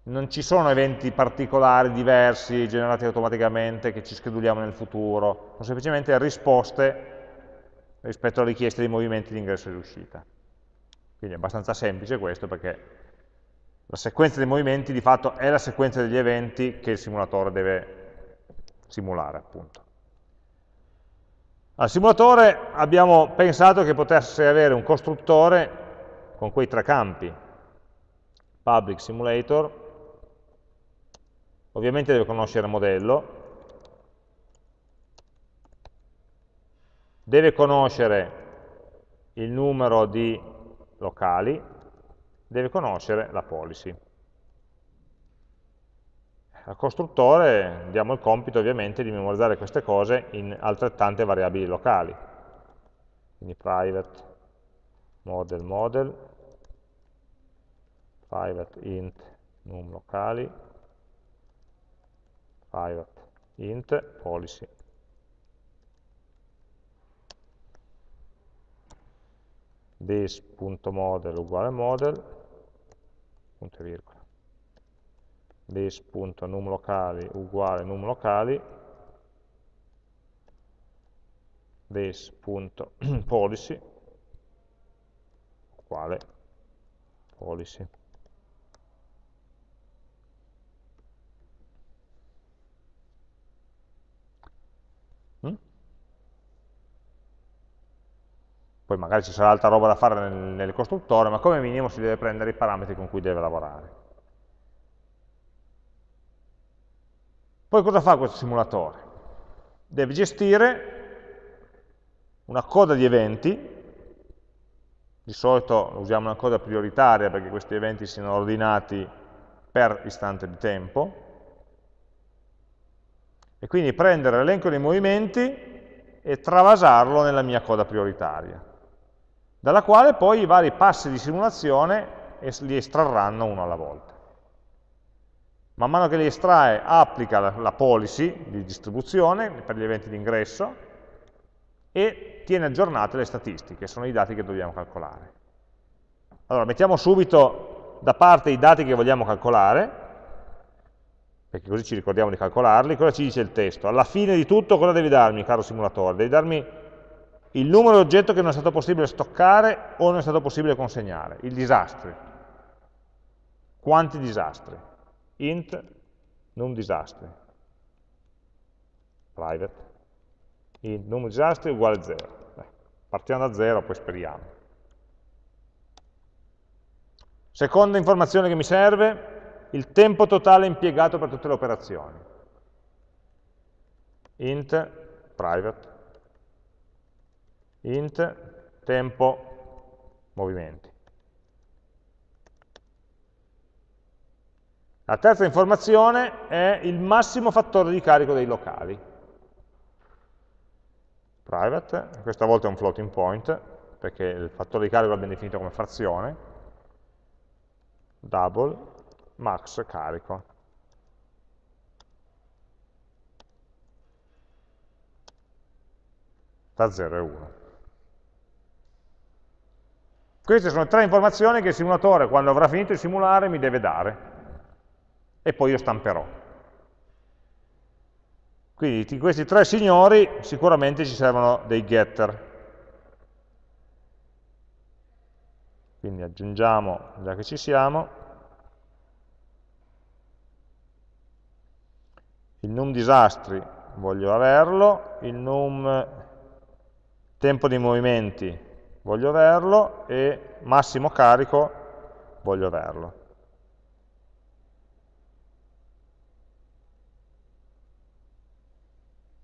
S1: Non ci sono eventi particolari, diversi, generati automaticamente, che ci scheduliamo nel futuro, sono semplicemente risposte rispetto alle richieste di movimenti di ingresso e di uscita. Quindi è abbastanza semplice questo perché la sequenza dei movimenti di fatto è la sequenza degli eventi che il simulatore deve simulare appunto. Al simulatore abbiamo pensato che potesse avere un costruttore con quei tre campi, public simulator, ovviamente deve conoscere il modello, deve conoscere il numero di locali, deve conoscere la policy. Al costruttore diamo il compito ovviamente di memorizzare queste cose in altrettante variabili locali. Quindi private model model, private int num locali, private int policy. this.model uguale model, punto e virgola this.numlocali uguale numlocali this.policy uguale policy. Poi magari ci sarà altra roba da fare nel, nel costruttore, ma come minimo si deve prendere i parametri con cui deve lavorare. Poi cosa fa questo simulatore? Deve gestire una coda di eventi, di solito usiamo una coda prioritaria perché questi eventi siano ordinati per istante di tempo, e quindi prendere l'elenco dei movimenti e travasarlo nella mia coda prioritaria, dalla quale poi i vari passi di simulazione li estrarranno uno alla volta man mano che li estrae applica la, policy di distribuzione per gli eventi di ingresso e tiene aggiornate le statistiche, sono i dati che dobbiamo calcolare. Allora, mettiamo subito da parte i dati che vogliamo calcolare, perché così ci ricordiamo di calcolarli, cosa ci dice il testo? Alla fine di tutto cosa devi darmi, caro simulatore? Devi darmi il numero di oggetto che non è stato possibile stoccare o non è stato possibile consegnare, i disastri. Quanti disastri? int non disastri. private, int numero disastri uguale 0. partiamo da 0, poi speriamo. Seconda informazione che mi serve, il tempo totale impiegato per tutte le operazioni. int private, int tempo movimenti. La terza informazione è il massimo fattore di carico dei locali. Private, questa volta è un floating point, perché il fattore di carico l'abbiamo definito come frazione, double, max carico. Da 0 e 1. Queste sono tre informazioni che il simulatore, quando avrà finito di simulare, mi deve dare e poi io stamperò. Quindi di questi tre signori sicuramente ci servono dei getter. Quindi aggiungiamo, già che ci siamo, il num disastri voglio averlo, il num tempo di movimenti voglio averlo e massimo carico voglio averlo.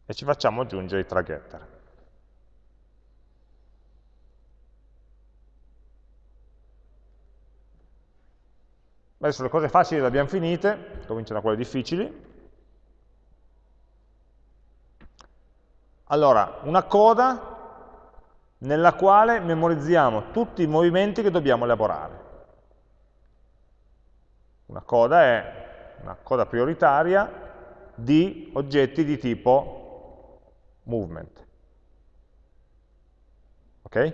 S1: e ci facciamo aggiungere i traghetter. Adesso le cose facili le abbiamo finite, cominciano quelle difficili. Allora, una coda nella quale memorizziamo tutti i movimenti che dobbiamo elaborare. Una coda è una coda prioritaria di oggetti di tipo movement. Ok?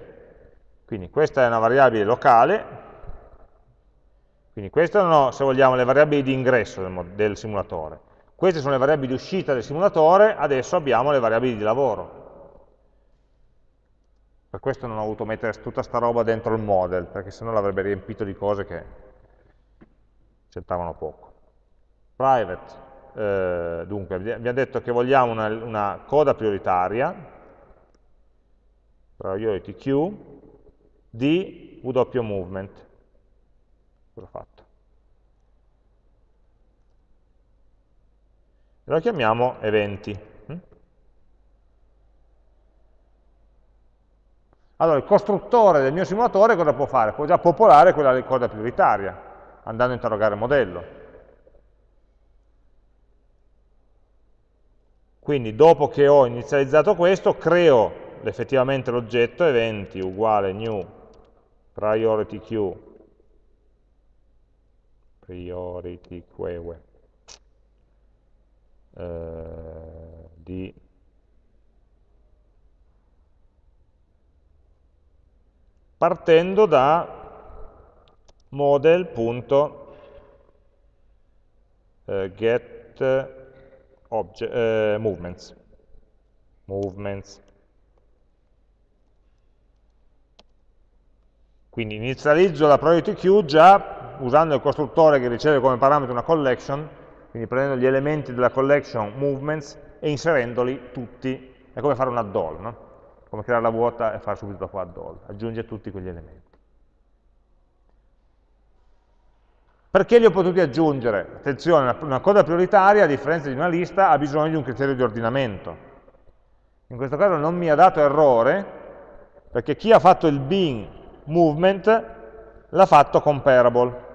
S1: Quindi questa è una variabile locale, quindi queste sono, se vogliamo, le variabili di ingresso del, del simulatore. Queste sono le variabili di uscita del simulatore, adesso abbiamo le variabili di lavoro. Per questo non ho voluto mettere tutta sta roba dentro il model, perché sennò l'avrebbe riempito di cose che c'entravano poco. Private, eh, dunque, abbiamo detto che vogliamo una, una coda prioritaria, priority queue, di W movement. Cosa ho fatto? E lo chiamiamo eventi. Hm? Allora, il costruttore del mio simulatore cosa può fare? Può già popolare quella coda prioritaria, andando a interrogare il modello. Quindi dopo che ho inizializzato questo, creo effettivamente l'oggetto eventi uguale new priority queue priority queue eh, di partendo da model.get eh, eh, movements. movements. Quindi inizializzo la priority queue già usando il costruttore che riceve come parametro una collection, quindi prendendo gli elementi della collection movements e inserendoli tutti. È come fare un add-all, no? Come creare la vuota e fare subito dopo add-all, aggiunge tutti quegli elementi. Perché li ho potuti aggiungere? Attenzione, una coda prioritaria, a differenza di una lista, ha bisogno di un criterio di ordinamento. In questo caso non mi ha dato errore, perché chi ha fatto il bin movement l'ha fatto comparable.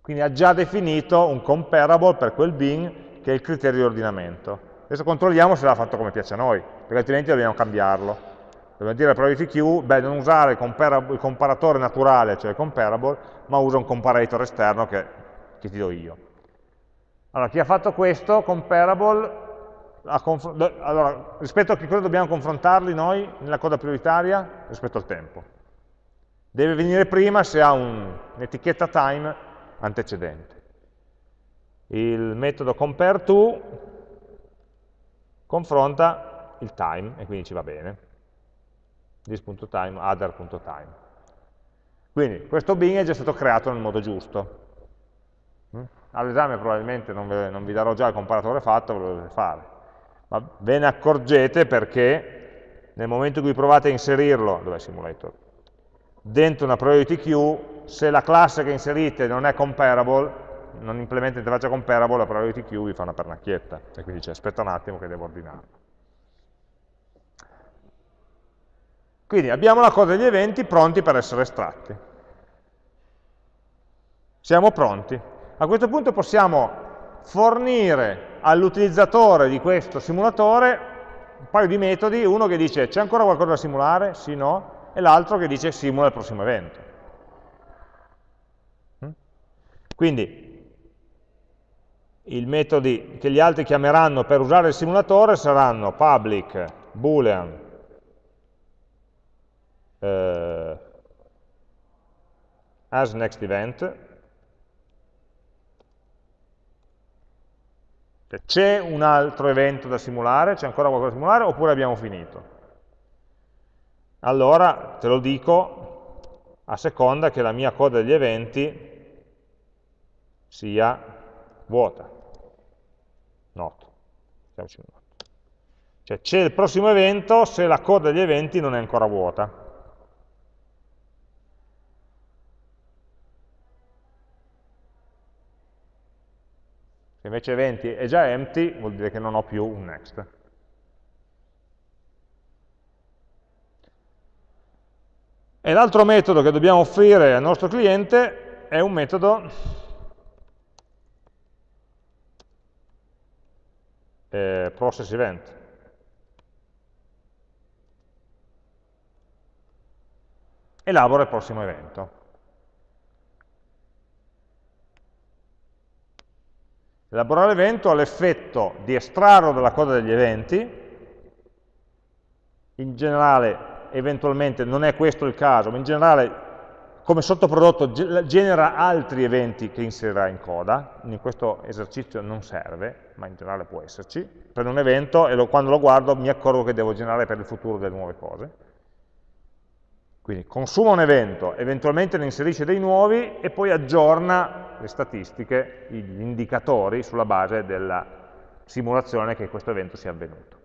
S1: Quindi ha già definito un comparable per quel bin che è il criterio di ordinamento. Adesso controlliamo se l'ha fatto come piace a noi, perché altrimenti dobbiamo cambiarlo. Dobbiamo dire priority queue, beh, non usare il, il comparatore naturale, cioè il comparable, ma usa un comparator esterno che, che ti do io. Allora, chi ha fatto questo, comparable, allora, rispetto a che cosa dobbiamo confrontarli noi nella coda prioritaria? Rispetto al tempo. Deve venire prima se ha un'etichetta time antecedente. Il metodo compareTo confronta il time e quindi ci va bene. this.time, other.time. Quindi questo bin è già stato creato nel modo giusto. Mm? All'esame probabilmente non vi, non vi, darò già il comparatore fatto, ve lo dovete fare. Ma ve ne accorgete perché nel momento in cui provate a inserirlo, dov'è simulator? Dentro una priority queue, se la classe che inserite non è comparable, non implementa interfaccia comparable, la priority queue vi fa una pernacchietta. E quindi dice aspetta un attimo che devo ordinarlo. Quindi abbiamo la coda degli eventi pronti per essere estratti. Siamo pronti. A questo punto possiamo fornire all'utilizzatore di questo simulatore un paio di metodi, uno che dice c'è ancora qualcosa da simulare? Sì, no, e l'altro che dice simula il prossimo evento. Mm? Quindi i metodi che gli altri chiameranno per usare il simulatore saranno public, boolean, eh, as next event, c'è un altro evento da simulare, c'è ancora qualcosa da simulare oppure abbiamo finito? Allora te lo dico a seconda che la mia coda degli eventi sia vuota. Not. Cioè c'è il prossimo evento se la coda degli eventi non è ancora vuota. Se invece eventi è già empty, vuol dire che non ho più un next. E l'altro metodo che dobbiamo offrire al nostro cliente è un metodo eh, process event. Elabora il prossimo evento. Elaborare l'evento ha l'effetto di estrarlo dalla coda degli eventi, in generale, eventualmente, non è questo il caso, ma in generale come sottoprodotto genera altri eventi che inserirà in coda, in questo esercizio non serve, ma in generale può esserci, prendo un evento e lo, quando lo guardo mi accorgo che devo generare per il futuro delle nuove cose. Quindi consuma un evento, eventualmente ne inserisce dei nuovi e poi aggiorna le statistiche, gli indicatori sulla base della simulazione che questo evento sia avvenuto.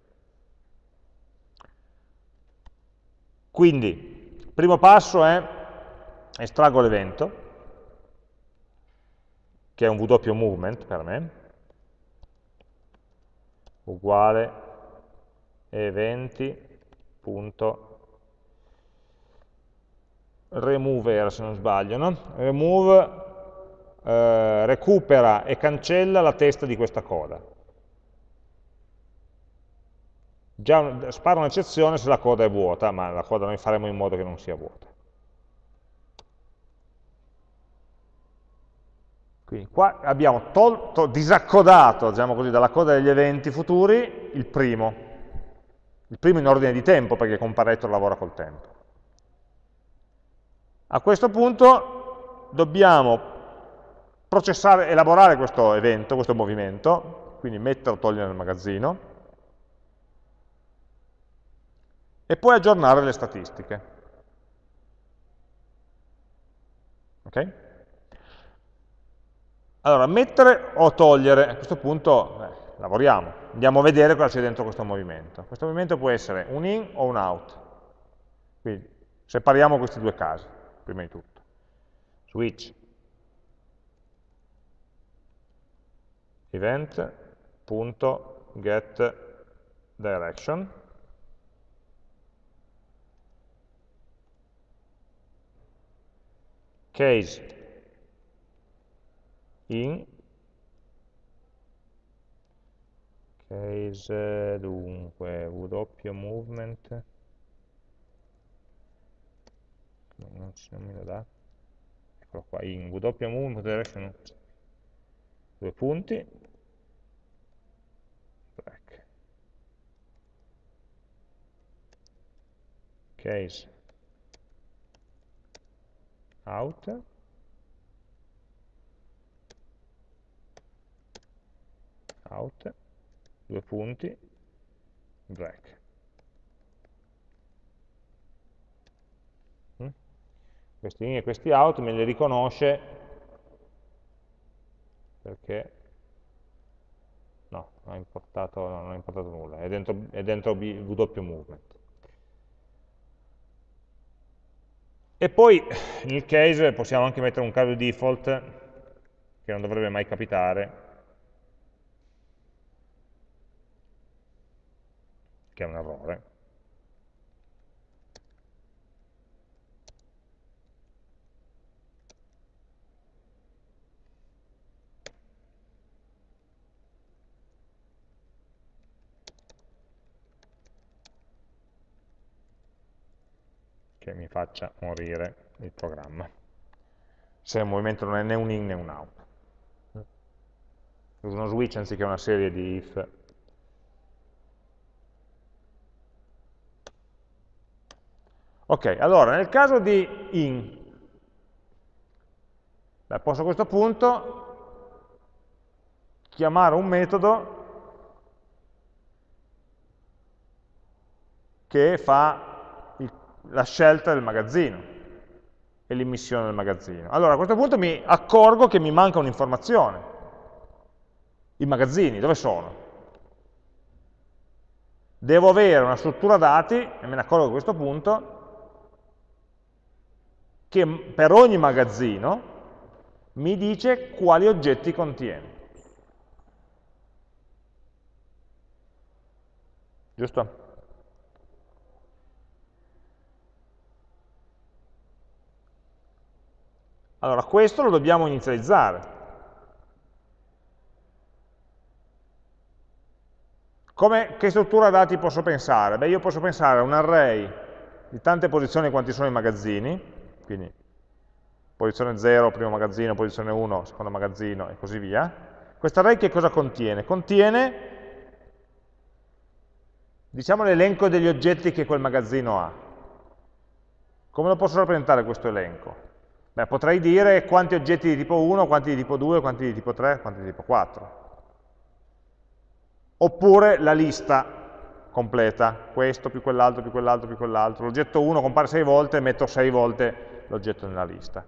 S1: Quindi, primo passo è estraggo l'evento, che è un W movement per me, uguale eventi.estraggo remove era se non sbaglio, no? remove eh, recupera e cancella la testa di questa coda. Già spara un'eccezione se la coda è vuota, ma la coda noi faremo in modo che non sia vuota. Quindi qua abbiamo tolto, disaccodato diciamo così, dalla coda degli eventi futuri il primo, il primo in ordine di tempo perché comparator lavora col tempo. A questo punto dobbiamo processare, elaborare questo evento, questo movimento, quindi metterlo o togliere nel magazzino, e poi aggiornare le statistiche. Ok? Allora, mettere o togliere, a questo punto eh, lavoriamo, andiamo a vedere cosa c'è dentro questo movimento. Questo movimento può essere un in o un out, quindi separiamo questi due casi prima di tutto. Switch event.getDirection case in case dunque w movement non, non me lo dà. Eccolo qua in w direction due punti. Black case. Out. Out. Due punti. Black questi in e questi out me li riconosce perché no, non ha importato, no, non ha importato nulla, è dentro, è dentro w movement. E poi nel case possiamo anche mettere un caso default che non dovrebbe mai capitare, che è un errore. Che mi faccia morire il programma. Se il movimento non è né un in né un out. Uso uno switch anziché una serie di if. Ok, allora nel caso di in, posso a questo punto chiamare un metodo che fa la scelta del magazzino e l'immissione del magazzino. Allora a questo punto mi accorgo che mi manca un'informazione. I magazzini, dove sono? Devo avere una struttura dati, e me ne accorgo a questo punto, che per ogni magazzino mi dice quali oggetti contiene. Giusto? Allora, questo lo dobbiamo inizializzare. Come, che struttura dati posso pensare? Beh, io posso pensare a un array di tante posizioni quanti sono i magazzini, quindi posizione 0, primo magazzino, posizione 1, secondo magazzino e così via. Questo array che cosa contiene? Contiene, diciamo, l'elenco degli oggetti che quel magazzino ha. Come lo posso rappresentare questo elenco? Beh, potrei dire quanti oggetti di tipo 1, quanti di tipo 2, quanti di tipo 3, quanti di tipo 4. Oppure la lista completa, questo più quell'altro più quell'altro più quell'altro. L'oggetto 1 compare 6 volte, metto 6 volte l'oggetto nella lista.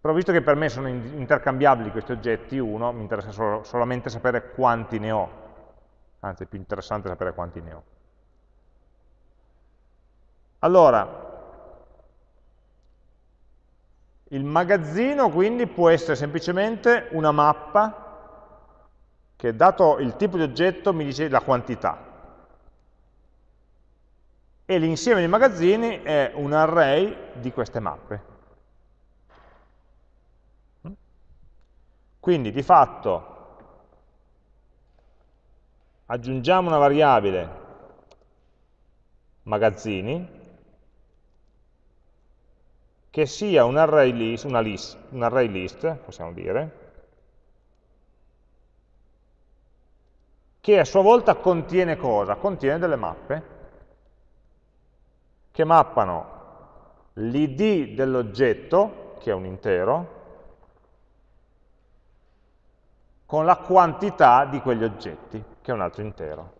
S1: Però visto che per me sono intercambiabili questi oggetti 1, mi interessa solo, solamente sapere quanti ne ho. Anzi, è più interessante sapere quanti ne ho. Allora, il magazzino quindi può essere semplicemente una mappa che dato il tipo di oggetto mi dice la quantità. E l'insieme dei magazzini è un array di queste mappe. Quindi di fatto aggiungiamo una variabile magazzini che sia un array list, una list, un array list possiamo dire, che a sua volta contiene cosa? Contiene delle mappe che mappano l'id dell'oggetto, che è un intero, con la quantità di quegli oggetti, che è un altro intero.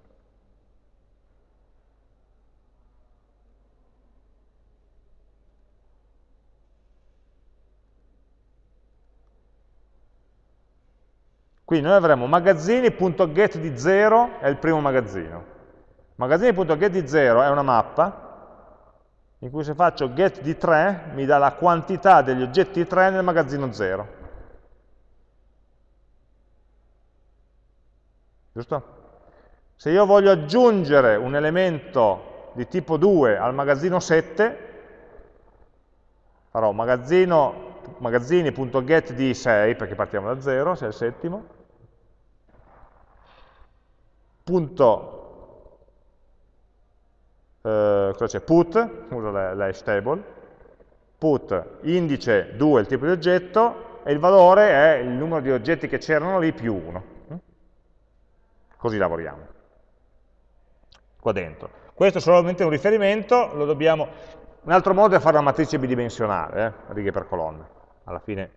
S1: Quindi noi avremo magazzini.get di 0 è il primo magazzino. Magazzini.get di 0 è una mappa in cui se faccio get di 3 mi dà la quantità degli oggetti 3 nel magazzino 0. Giusto? Se io voglio aggiungere un elemento di tipo 2 al magazzino 7, farò magazzini.get di 6, perché partiamo da 0, se è il settimo, punto, eh, cosa c'è? Put, uso l'hash table, put indice 2 il tipo di oggetto e il valore è il numero di oggetti che c'erano lì più 1. Così lavoriamo. Qua dentro. Questo è solamente un riferimento, lo dobbiamo... Un altro modo è fare una matrice bidimensionale, eh, righe per colonna. Alla fine,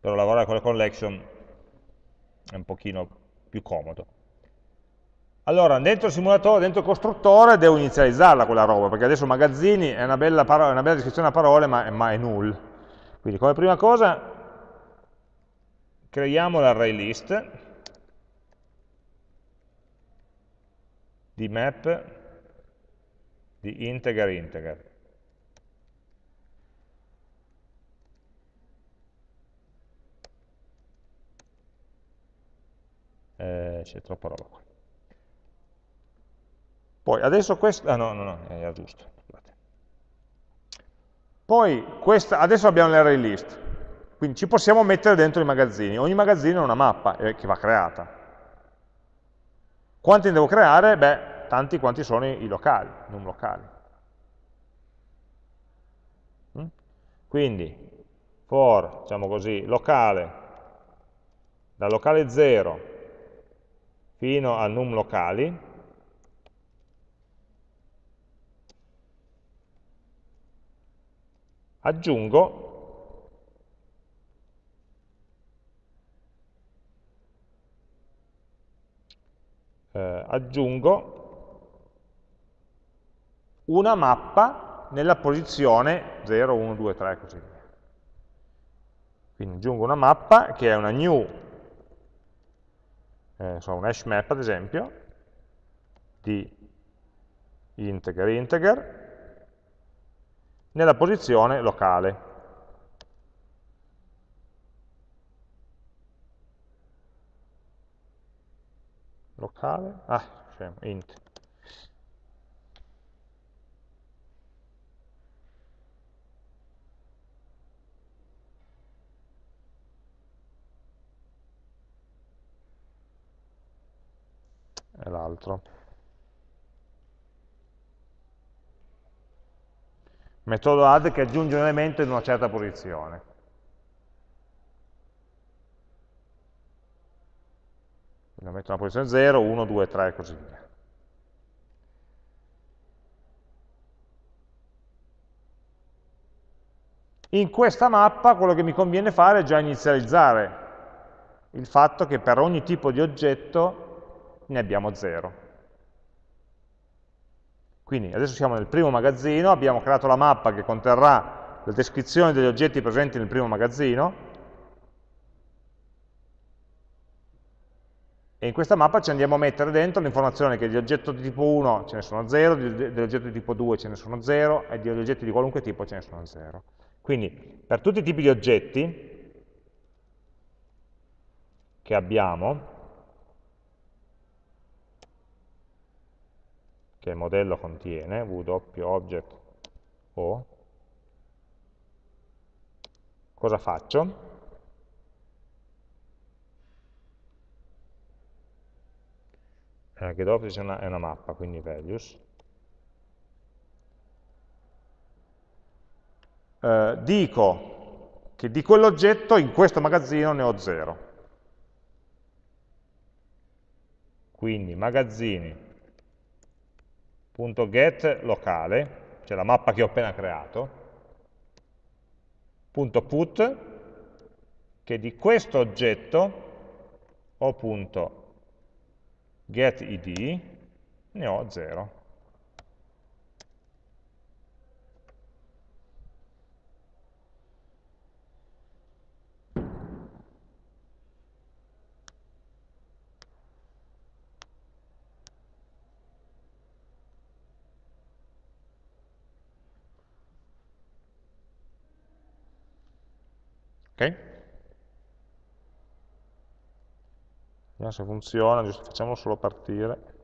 S1: per lavorare con le collection è un pochino più comodo. Allora, dentro il simulatore, dentro il costruttore, devo inizializzarla quella roba, perché adesso magazzini è una bella, parola, una bella descrizione a parole, ma è, ma è null. Quindi come prima cosa creiamo l'array list, di map di integer integer. Eh, c'è troppa roba qua. Poi adesso questo, ah no, no, no, era giusto. Poi questa, adesso abbiamo l'array list, quindi ci possiamo mettere dentro i magazzini. Ogni magazzino è una mappa eh, che va creata. Quanti ne devo creare? Beh, tanti quanti sono i, i locali, non locali. Mm? Quindi, for, diciamo così, locale, da locale 0 fino a num locali, aggiungo eh, aggiungo una mappa nella posizione 0, 1, 2, 3 e così via. Quindi aggiungo una mappa che è una new, eh, un hash map ad esempio, di integer integer, nella posizione locale. locale, ah, scemo, int. L'altro. Metodo add che aggiunge un elemento in una certa posizione. lo metto nella posizione 0, 1, 2, 3 e così via. In questa mappa quello che mi conviene fare è già inizializzare il fatto che per ogni tipo di oggetto ne abbiamo 0. Quindi adesso siamo nel primo magazzino, abbiamo creato la mappa che conterrà la descrizione degli oggetti presenti nel primo magazzino, E in questa mappa ci andiamo a mettere dentro l'informazione che di oggetto di tipo 1 ce ne sono 0, di oggetto di tipo 2 ce ne sono 0 e di oggetti di qualunque tipo ce ne sono 0. Quindi per tutti i tipi di oggetti che abbiamo, che il modello contiene, w-object o, cosa faccio? eh, dopo è una, una mappa, quindi values. Eh, dico che di quell'oggetto in questo magazzino ne ho 0. Quindi magazzini.get locale, cioè la mappa che ho appena creato, punto .put, che di questo oggetto ho punto getID, ne ho 0. Ok? Vediamo se funziona, giusto, facciamolo solo partire.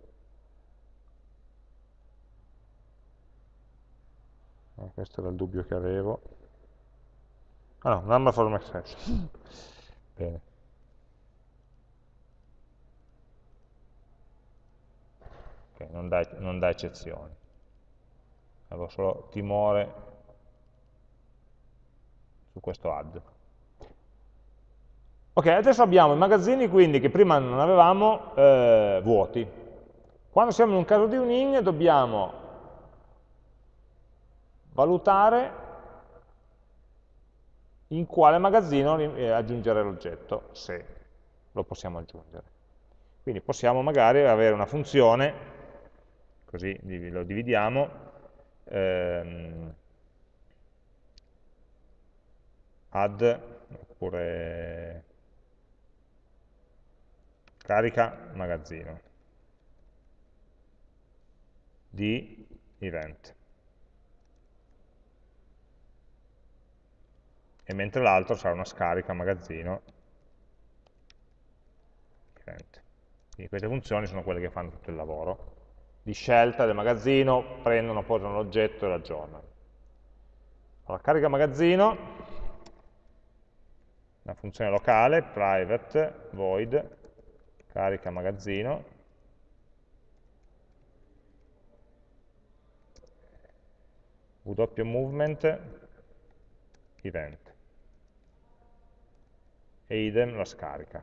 S1: Eh, questo era il dubbio che avevo. Ah no, number from exception. [laughs] Bene. Ok, non dà, non dà eccezioni. Avevo solo timore su questo add. Ok, adesso abbiamo i magazzini quindi che prima non avevamo eh, vuoti. Quando siamo in un caso di un in dobbiamo valutare in quale magazzino eh, aggiungere l'oggetto, se lo possiamo aggiungere. Quindi possiamo magari avere una funzione, così lo dividiamo, ehm, add, oppure carica magazzino. di event. E mentre l'altro sarà una scarica magazzino event. Quindi queste funzioni sono quelle che fanno tutto il lavoro di scelta del magazzino, prendono, posano l'oggetto e lo aggiornano. Allora, carica magazzino, una funzione locale, private, void, carica magazzino, w movement event e idem la scarica.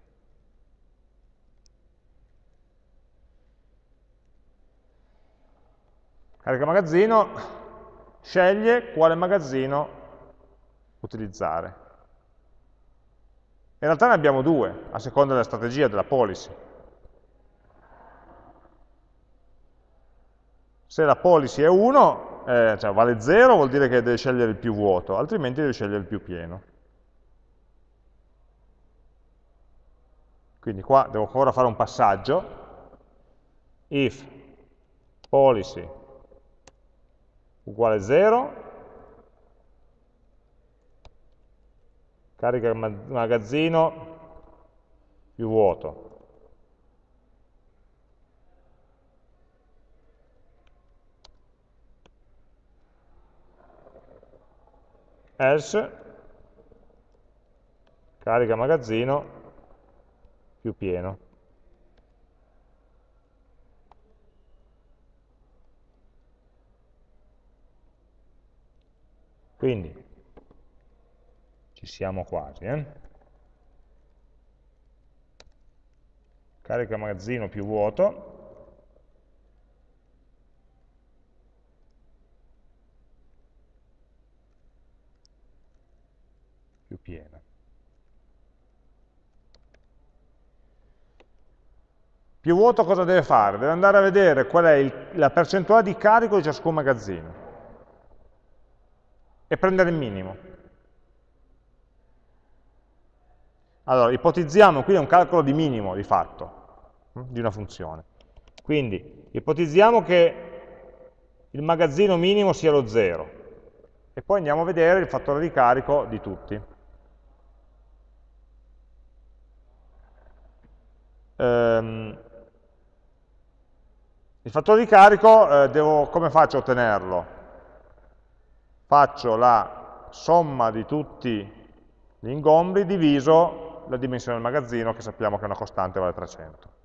S1: Carica magazzino, sceglie quale magazzino utilizzare. In realtà ne abbiamo due, a seconda della strategia, della policy. Se la policy è 1, eh, cioè vale 0, vuol dire che deve scegliere il più vuoto, altrimenti deve scegliere il più pieno. Quindi qua devo ancora fare un passaggio. If policy uguale 0, carica magazzino più vuoto. Else, carica magazzino più pieno. Quindi ci siamo quasi. Eh? Carica magazzino più vuoto. più pieno. Più vuoto cosa deve fare? Deve andare a vedere qual è il, la percentuale di carico di ciascun magazzino e prendere il minimo. Allora, ipotizziamo, qui è un calcolo di minimo di fatto, hm, di una funzione. Quindi, ipotizziamo che il magazzino minimo sia lo 0, e poi andiamo a vedere il fattore di carico di tutti. Ehm, il fattore di carico, eh, devo, come faccio a ottenerlo? faccio la somma di tutti gli ingombri diviso la dimensione del magazzino, che sappiamo che è una costante, vale 300.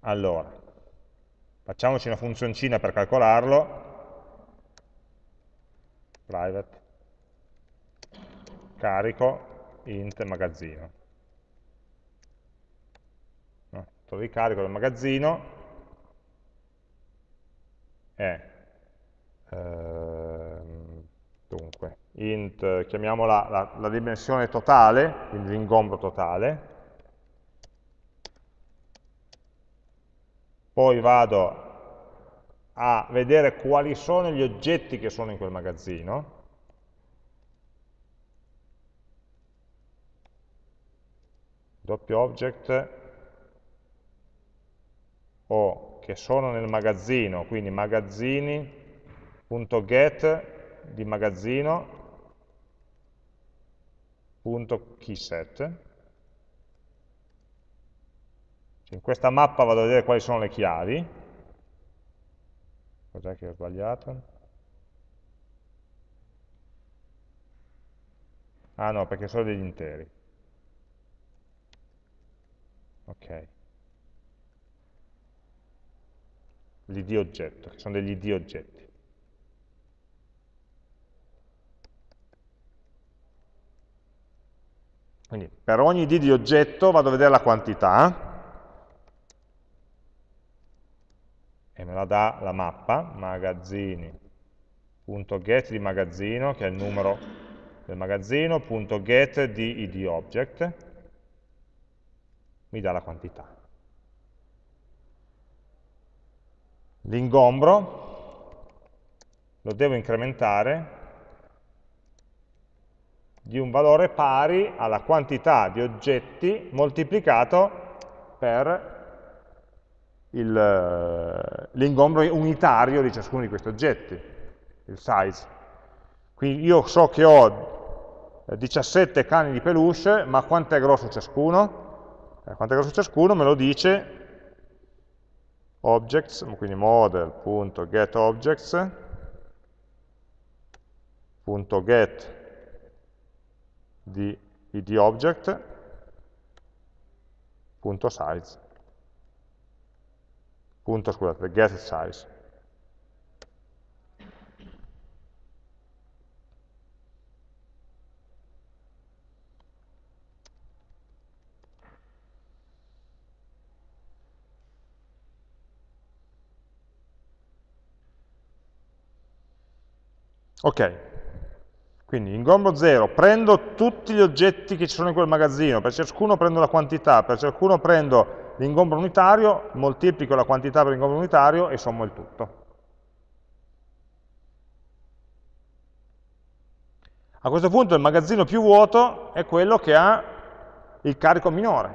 S1: Allora, facciamoci una funzioncina per calcolarlo, private, carico, int magazzino. No, di carico del magazzino, è dunque, int, chiamiamola la, la dimensione totale, quindi l'ingombro totale, poi vado a vedere quali sono gli oggetti che sono in quel magazzino, doppio object. O che sono nel magazzino, quindi magazzini.get di magazzino.keyset. In questa mappa vado a vedere quali sono le chiavi. Cos'è che ho sbagliato? Ah no, perché sono degli interi. Ok. l'id oggetto, che sono degli id oggetti. Quindi per ogni id di oggetto vado a vedere la quantità e me la dà la mappa, magazzini.get di magazzino, che è il numero del magazzino, .get di id object, mi dà la quantità. L'ingombro lo devo incrementare di un valore pari alla quantità di oggetti moltiplicato per l'ingombro unitario di ciascuno di questi oggetti, il size. Quindi io so che ho 17 cani di peluche, ma quanto è grosso ciascuno? Eh, quanto è grosso ciascuno me lo dice objects, quindi model.getObjects.get di id object punto scusate get size. Ok quindi ingombro 0, prendo tutti gli oggetti che ci sono in quel magazzino, per ciascuno prendo la quantità, per ciascuno prendo l'ingombro unitario, moltiplico la quantità per l'ingombro unitario e sommo il tutto. A questo punto il magazzino più vuoto è quello che ha il carico minore.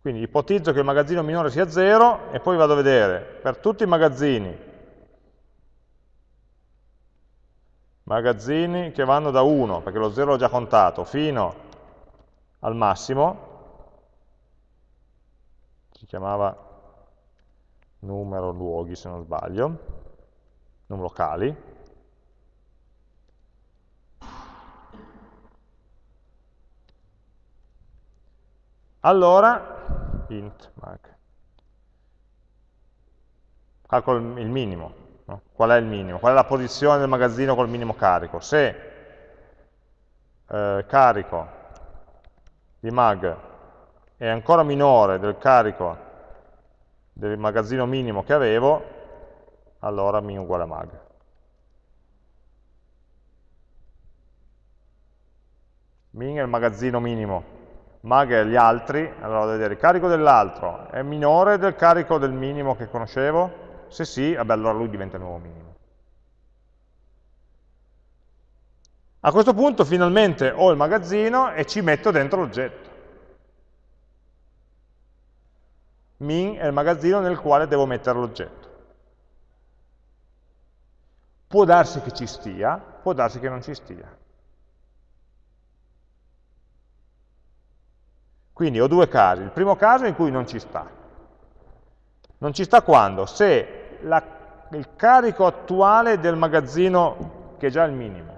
S1: Quindi ipotizzo che il magazzino minore sia 0 e poi vado a vedere per tutti i magazzini magazzini che vanno da 1, perché lo 0 l'ho già contato, fino al massimo, si chiamava numero luoghi se non sbaglio, numero locali, allora int mag, calcolo il minimo, No? Qual è il minimo? Qual è la posizione del magazzino col minimo carico? Se eh, carico di mag è ancora minore del carico del magazzino minimo che avevo, allora min uguale a mag. Min è il magazzino minimo, mag è gli altri, allora devo vedere il carico dell'altro è minore del carico del minimo che conoscevo? Se sì, vabbè, allora lui diventa nuovo minimo. A questo punto finalmente ho il magazzino e ci metto dentro l'oggetto. Min è il magazzino nel quale devo mettere l'oggetto. Può darsi che ci stia, può darsi che non ci stia. Quindi ho due casi. Il primo caso è in cui non ci sta. Non ci sta quando? Se la, il carico attuale del magazzino, che è già il minimo,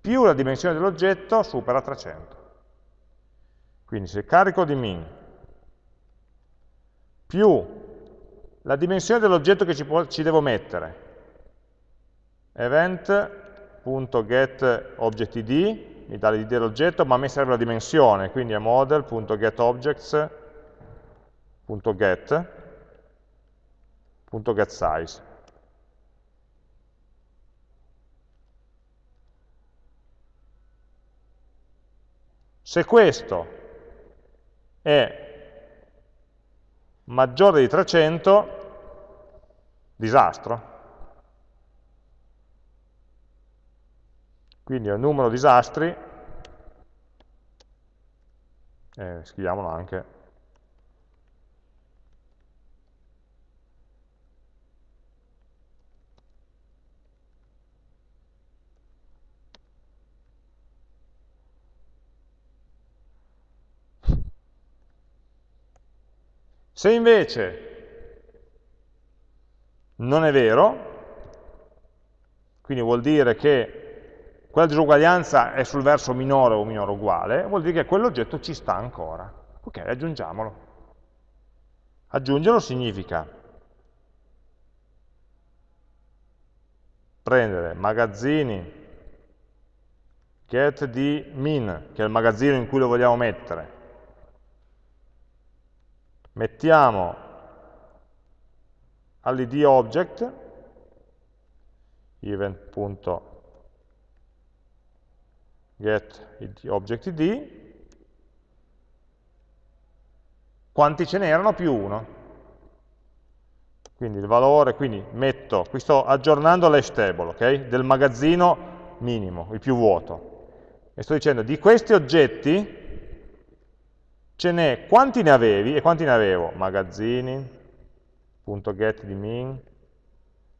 S1: più la dimensione dell'oggetto supera 300. Quindi se carico di min più la dimensione dell'oggetto che ci, ci, devo mettere, event.getObjectID, mi dà l'id dell'oggetto, ma a me serve la dimensione, quindi è model.getObjects.get, .getSize. Se questo è maggiore di 300, disastro. Quindi è un numero disastri, eh, scriviamolo anche Se invece non è vero, quindi vuol dire che quella disuguaglianza è sul verso minore o minore uguale, vuol dire che quell'oggetto ci sta ancora. Ok, aggiungiamolo. Aggiungerlo significa prendere magazzini get di min, che è il magazzino in cui lo vogliamo mettere, mettiamo all'id object event.get object id quanti ce n'erano più 1 quindi il valore, quindi metto, qui sto aggiornando l'hash table, ok? Del magazzino minimo, il più vuoto. E sto dicendo, di questi oggetti, ce n'è, quanti ne avevi e quanti ne avevo? Magazzini, punto get di min,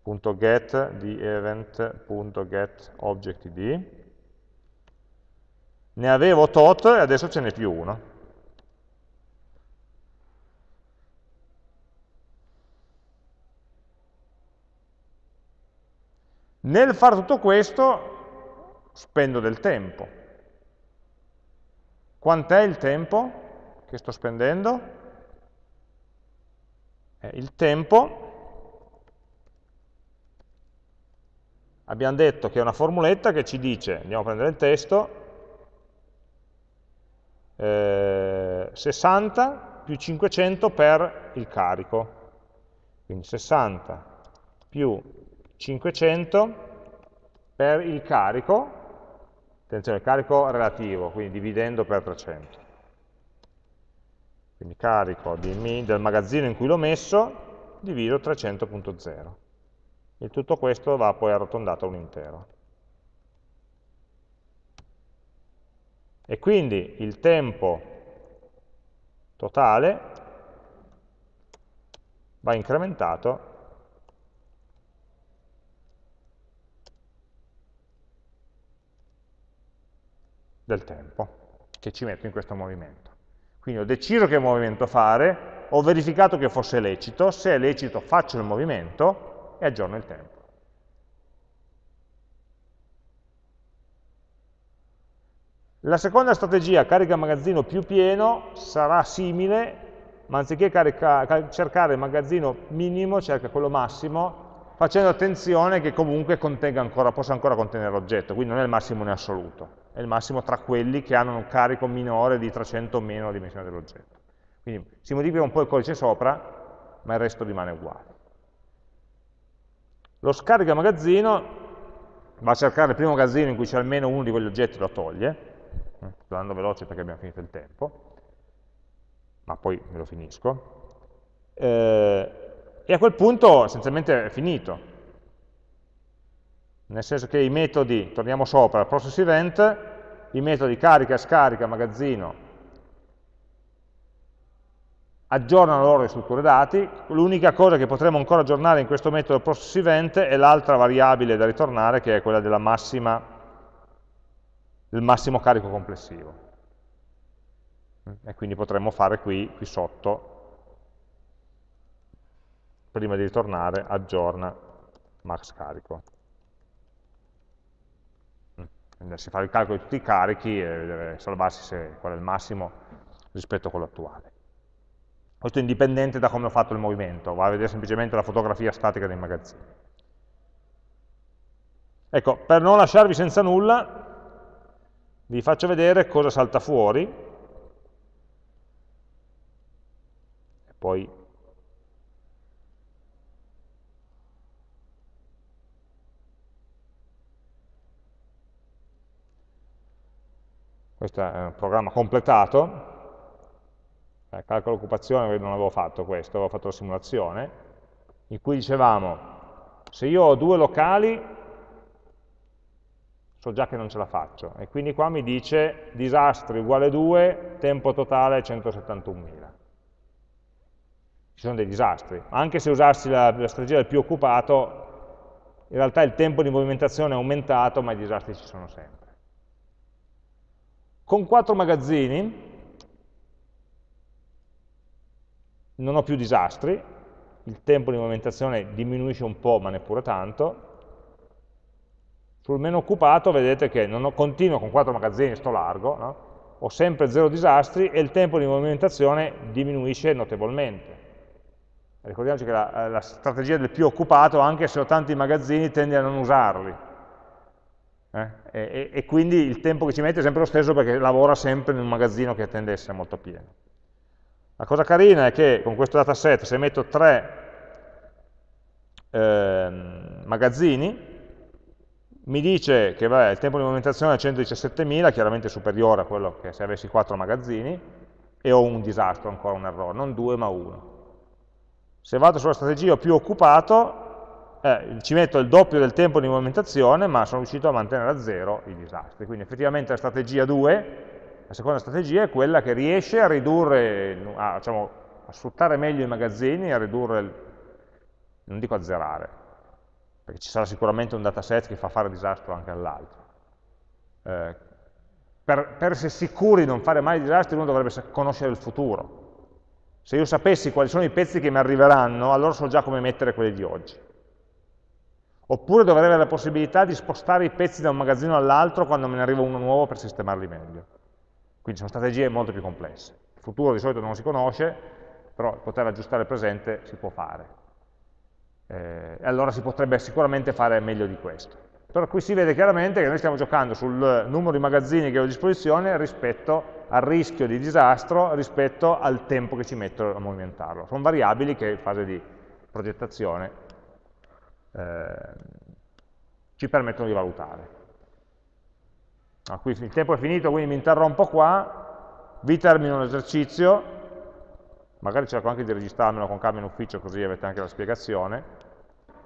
S1: punto get di event, punto get object id, ne avevo tot e adesso ce n'è più uno. Nel fare tutto questo spendo del tempo. Quant'è il tempo che sto spendendo? Eh, il tempo, abbiamo detto che è una formuletta che ci dice, andiamo a prendere il testo, eh, 60 più 500 per il carico. Quindi 60 più 500 per il carico, attenzione, il carico relativo, quindi dividendo per 300. Quindi carico mi, del magazzino in cui l'ho messo, divido 300.0. E tutto questo va poi arrotondato a un intero. E quindi il tempo totale va incrementato del tempo che ci metto in questo movimento. Quindi ho deciso che movimento fare, ho verificato che fosse lecito, se è lecito faccio il movimento e aggiorno il tempo. La seconda strategia, carica magazzino più pieno, sarà simile, ma anziché cercare il magazzino minimo, cerca quello massimo, facendo attenzione che comunque ancora, possa ancora contenere l'oggetto, quindi non è il massimo in assoluto è il massimo tra quelli che hanno un carico minore di 300 o meno la dimensione dell'oggetto. Quindi si modifica un po' il codice sopra, ma il resto rimane uguale. Lo scarica magazzino va a cercare il primo magazzino in cui c'è almeno uno di quegli oggetti e lo toglie, sto andando veloce perché abbiamo finito il tempo, ma poi me lo finisco, eh, e a quel punto essenzialmente è finito, nel senso che i metodi, torniamo sopra, process event, i metodi carica, scarica, magazzino, aggiornano loro le strutture dati, l'unica cosa che potremo ancora aggiornare in questo metodo process event è l'altra variabile da ritornare che è quella massima, del massimo carico complessivo. E quindi potremmo fare qui, qui sotto, prima di ritornare, aggiorna max carico andarsi a fare il calcolo di tutti i carichi e vedere, salvarsi se, qual è il massimo rispetto a quello attuale. Questo è indipendente da come ho fatto il movimento, va a vedere semplicemente la fotografia statica dei magazzini. Ecco, per non lasciarvi senza nulla, vi faccio vedere cosa salta fuori, e poi questo è un programma completato, eh, calcolo occupazione non avevo fatto questo, avevo fatto la simulazione, in cui dicevamo, se io ho due locali, so già che non ce la faccio, e quindi qua mi dice disastri uguale 2, tempo totale 171.000. Ci sono dei disastri, anche se usassi la, la strategia del più occupato, in realtà il tempo di movimentazione è aumentato, ma i disastri ci sono sempre. Con quattro magazzini non ho più disastri, il tempo di movimentazione diminuisce un po', ma neppure tanto. Sul meno occupato vedete che non ho, continuo con quattro magazzini, sto largo, no? ho sempre zero disastri e il tempo di movimentazione diminuisce notevolmente. Ricordiamoci che la, la strategia del più occupato, anche se ho tanti magazzini, tende a non usarli, eh? E, e, quindi il tempo che ci mette è sempre lo stesso perché lavora sempre in un magazzino che tende a essere molto pieno. La cosa carina è che con questo dataset, se metto tre eh, magazzini, mi dice che vabbè, il tempo di movimentazione è 117.000, chiaramente superiore a quello che se avessi quattro magazzini, e ho un disastro, ancora un errore, non due ma uno. Se vado sulla strategia più occupato, eh, ci metto il doppio del tempo di movimentazione, ma sono riuscito a mantenere a zero i disastri. Quindi effettivamente la strategia 2 La seconda strategia è quella che riesce a ridurre, a, diciamo, a sfruttare meglio i magazzini, a ridurre, non dico a zerare, perché ci sarà sicuramente un dataset che fa fare disastro anche all'altro. Eh, per, per essere sicuri di non fare mai disastri uno dovrebbe conoscere il futuro. Se io sapessi quali sono i pezzi che mi arriveranno, allora so già come mettere quelli di oggi. Oppure dovrei avere la possibilità di spostare i pezzi da un magazzino all'altro quando me ne arriva uno nuovo per sistemarli meglio. Quindi sono strategie molto più complesse. Il futuro di solito non si conosce, però poter aggiustare il presente si può fare. Eh, e allora si potrebbe sicuramente fare meglio di questo. Però qui si vede chiaramente che noi stiamo giocando sul numero di magazzini che ho a disposizione rispetto al rischio di disastro, rispetto al tempo che ci metto a movimentarlo. Sono variabili che in fase di progettazione eh, ci permettono di valutare. Ah, qui il tempo è finito, quindi mi interrompo qua, vi termino l'esercizio, magari cerco anche di registrarmelo con calma in ufficio così avete anche la spiegazione,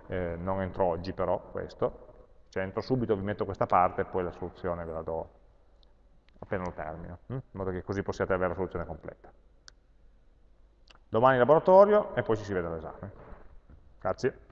S1: eh, non entro oggi però questo, cioè entro subito, vi metto questa parte e poi la soluzione ve la do appena lo termino, hm? in modo che così possiate avere la soluzione completa. Domani in laboratorio e poi ci si vede all'esame. Grazie.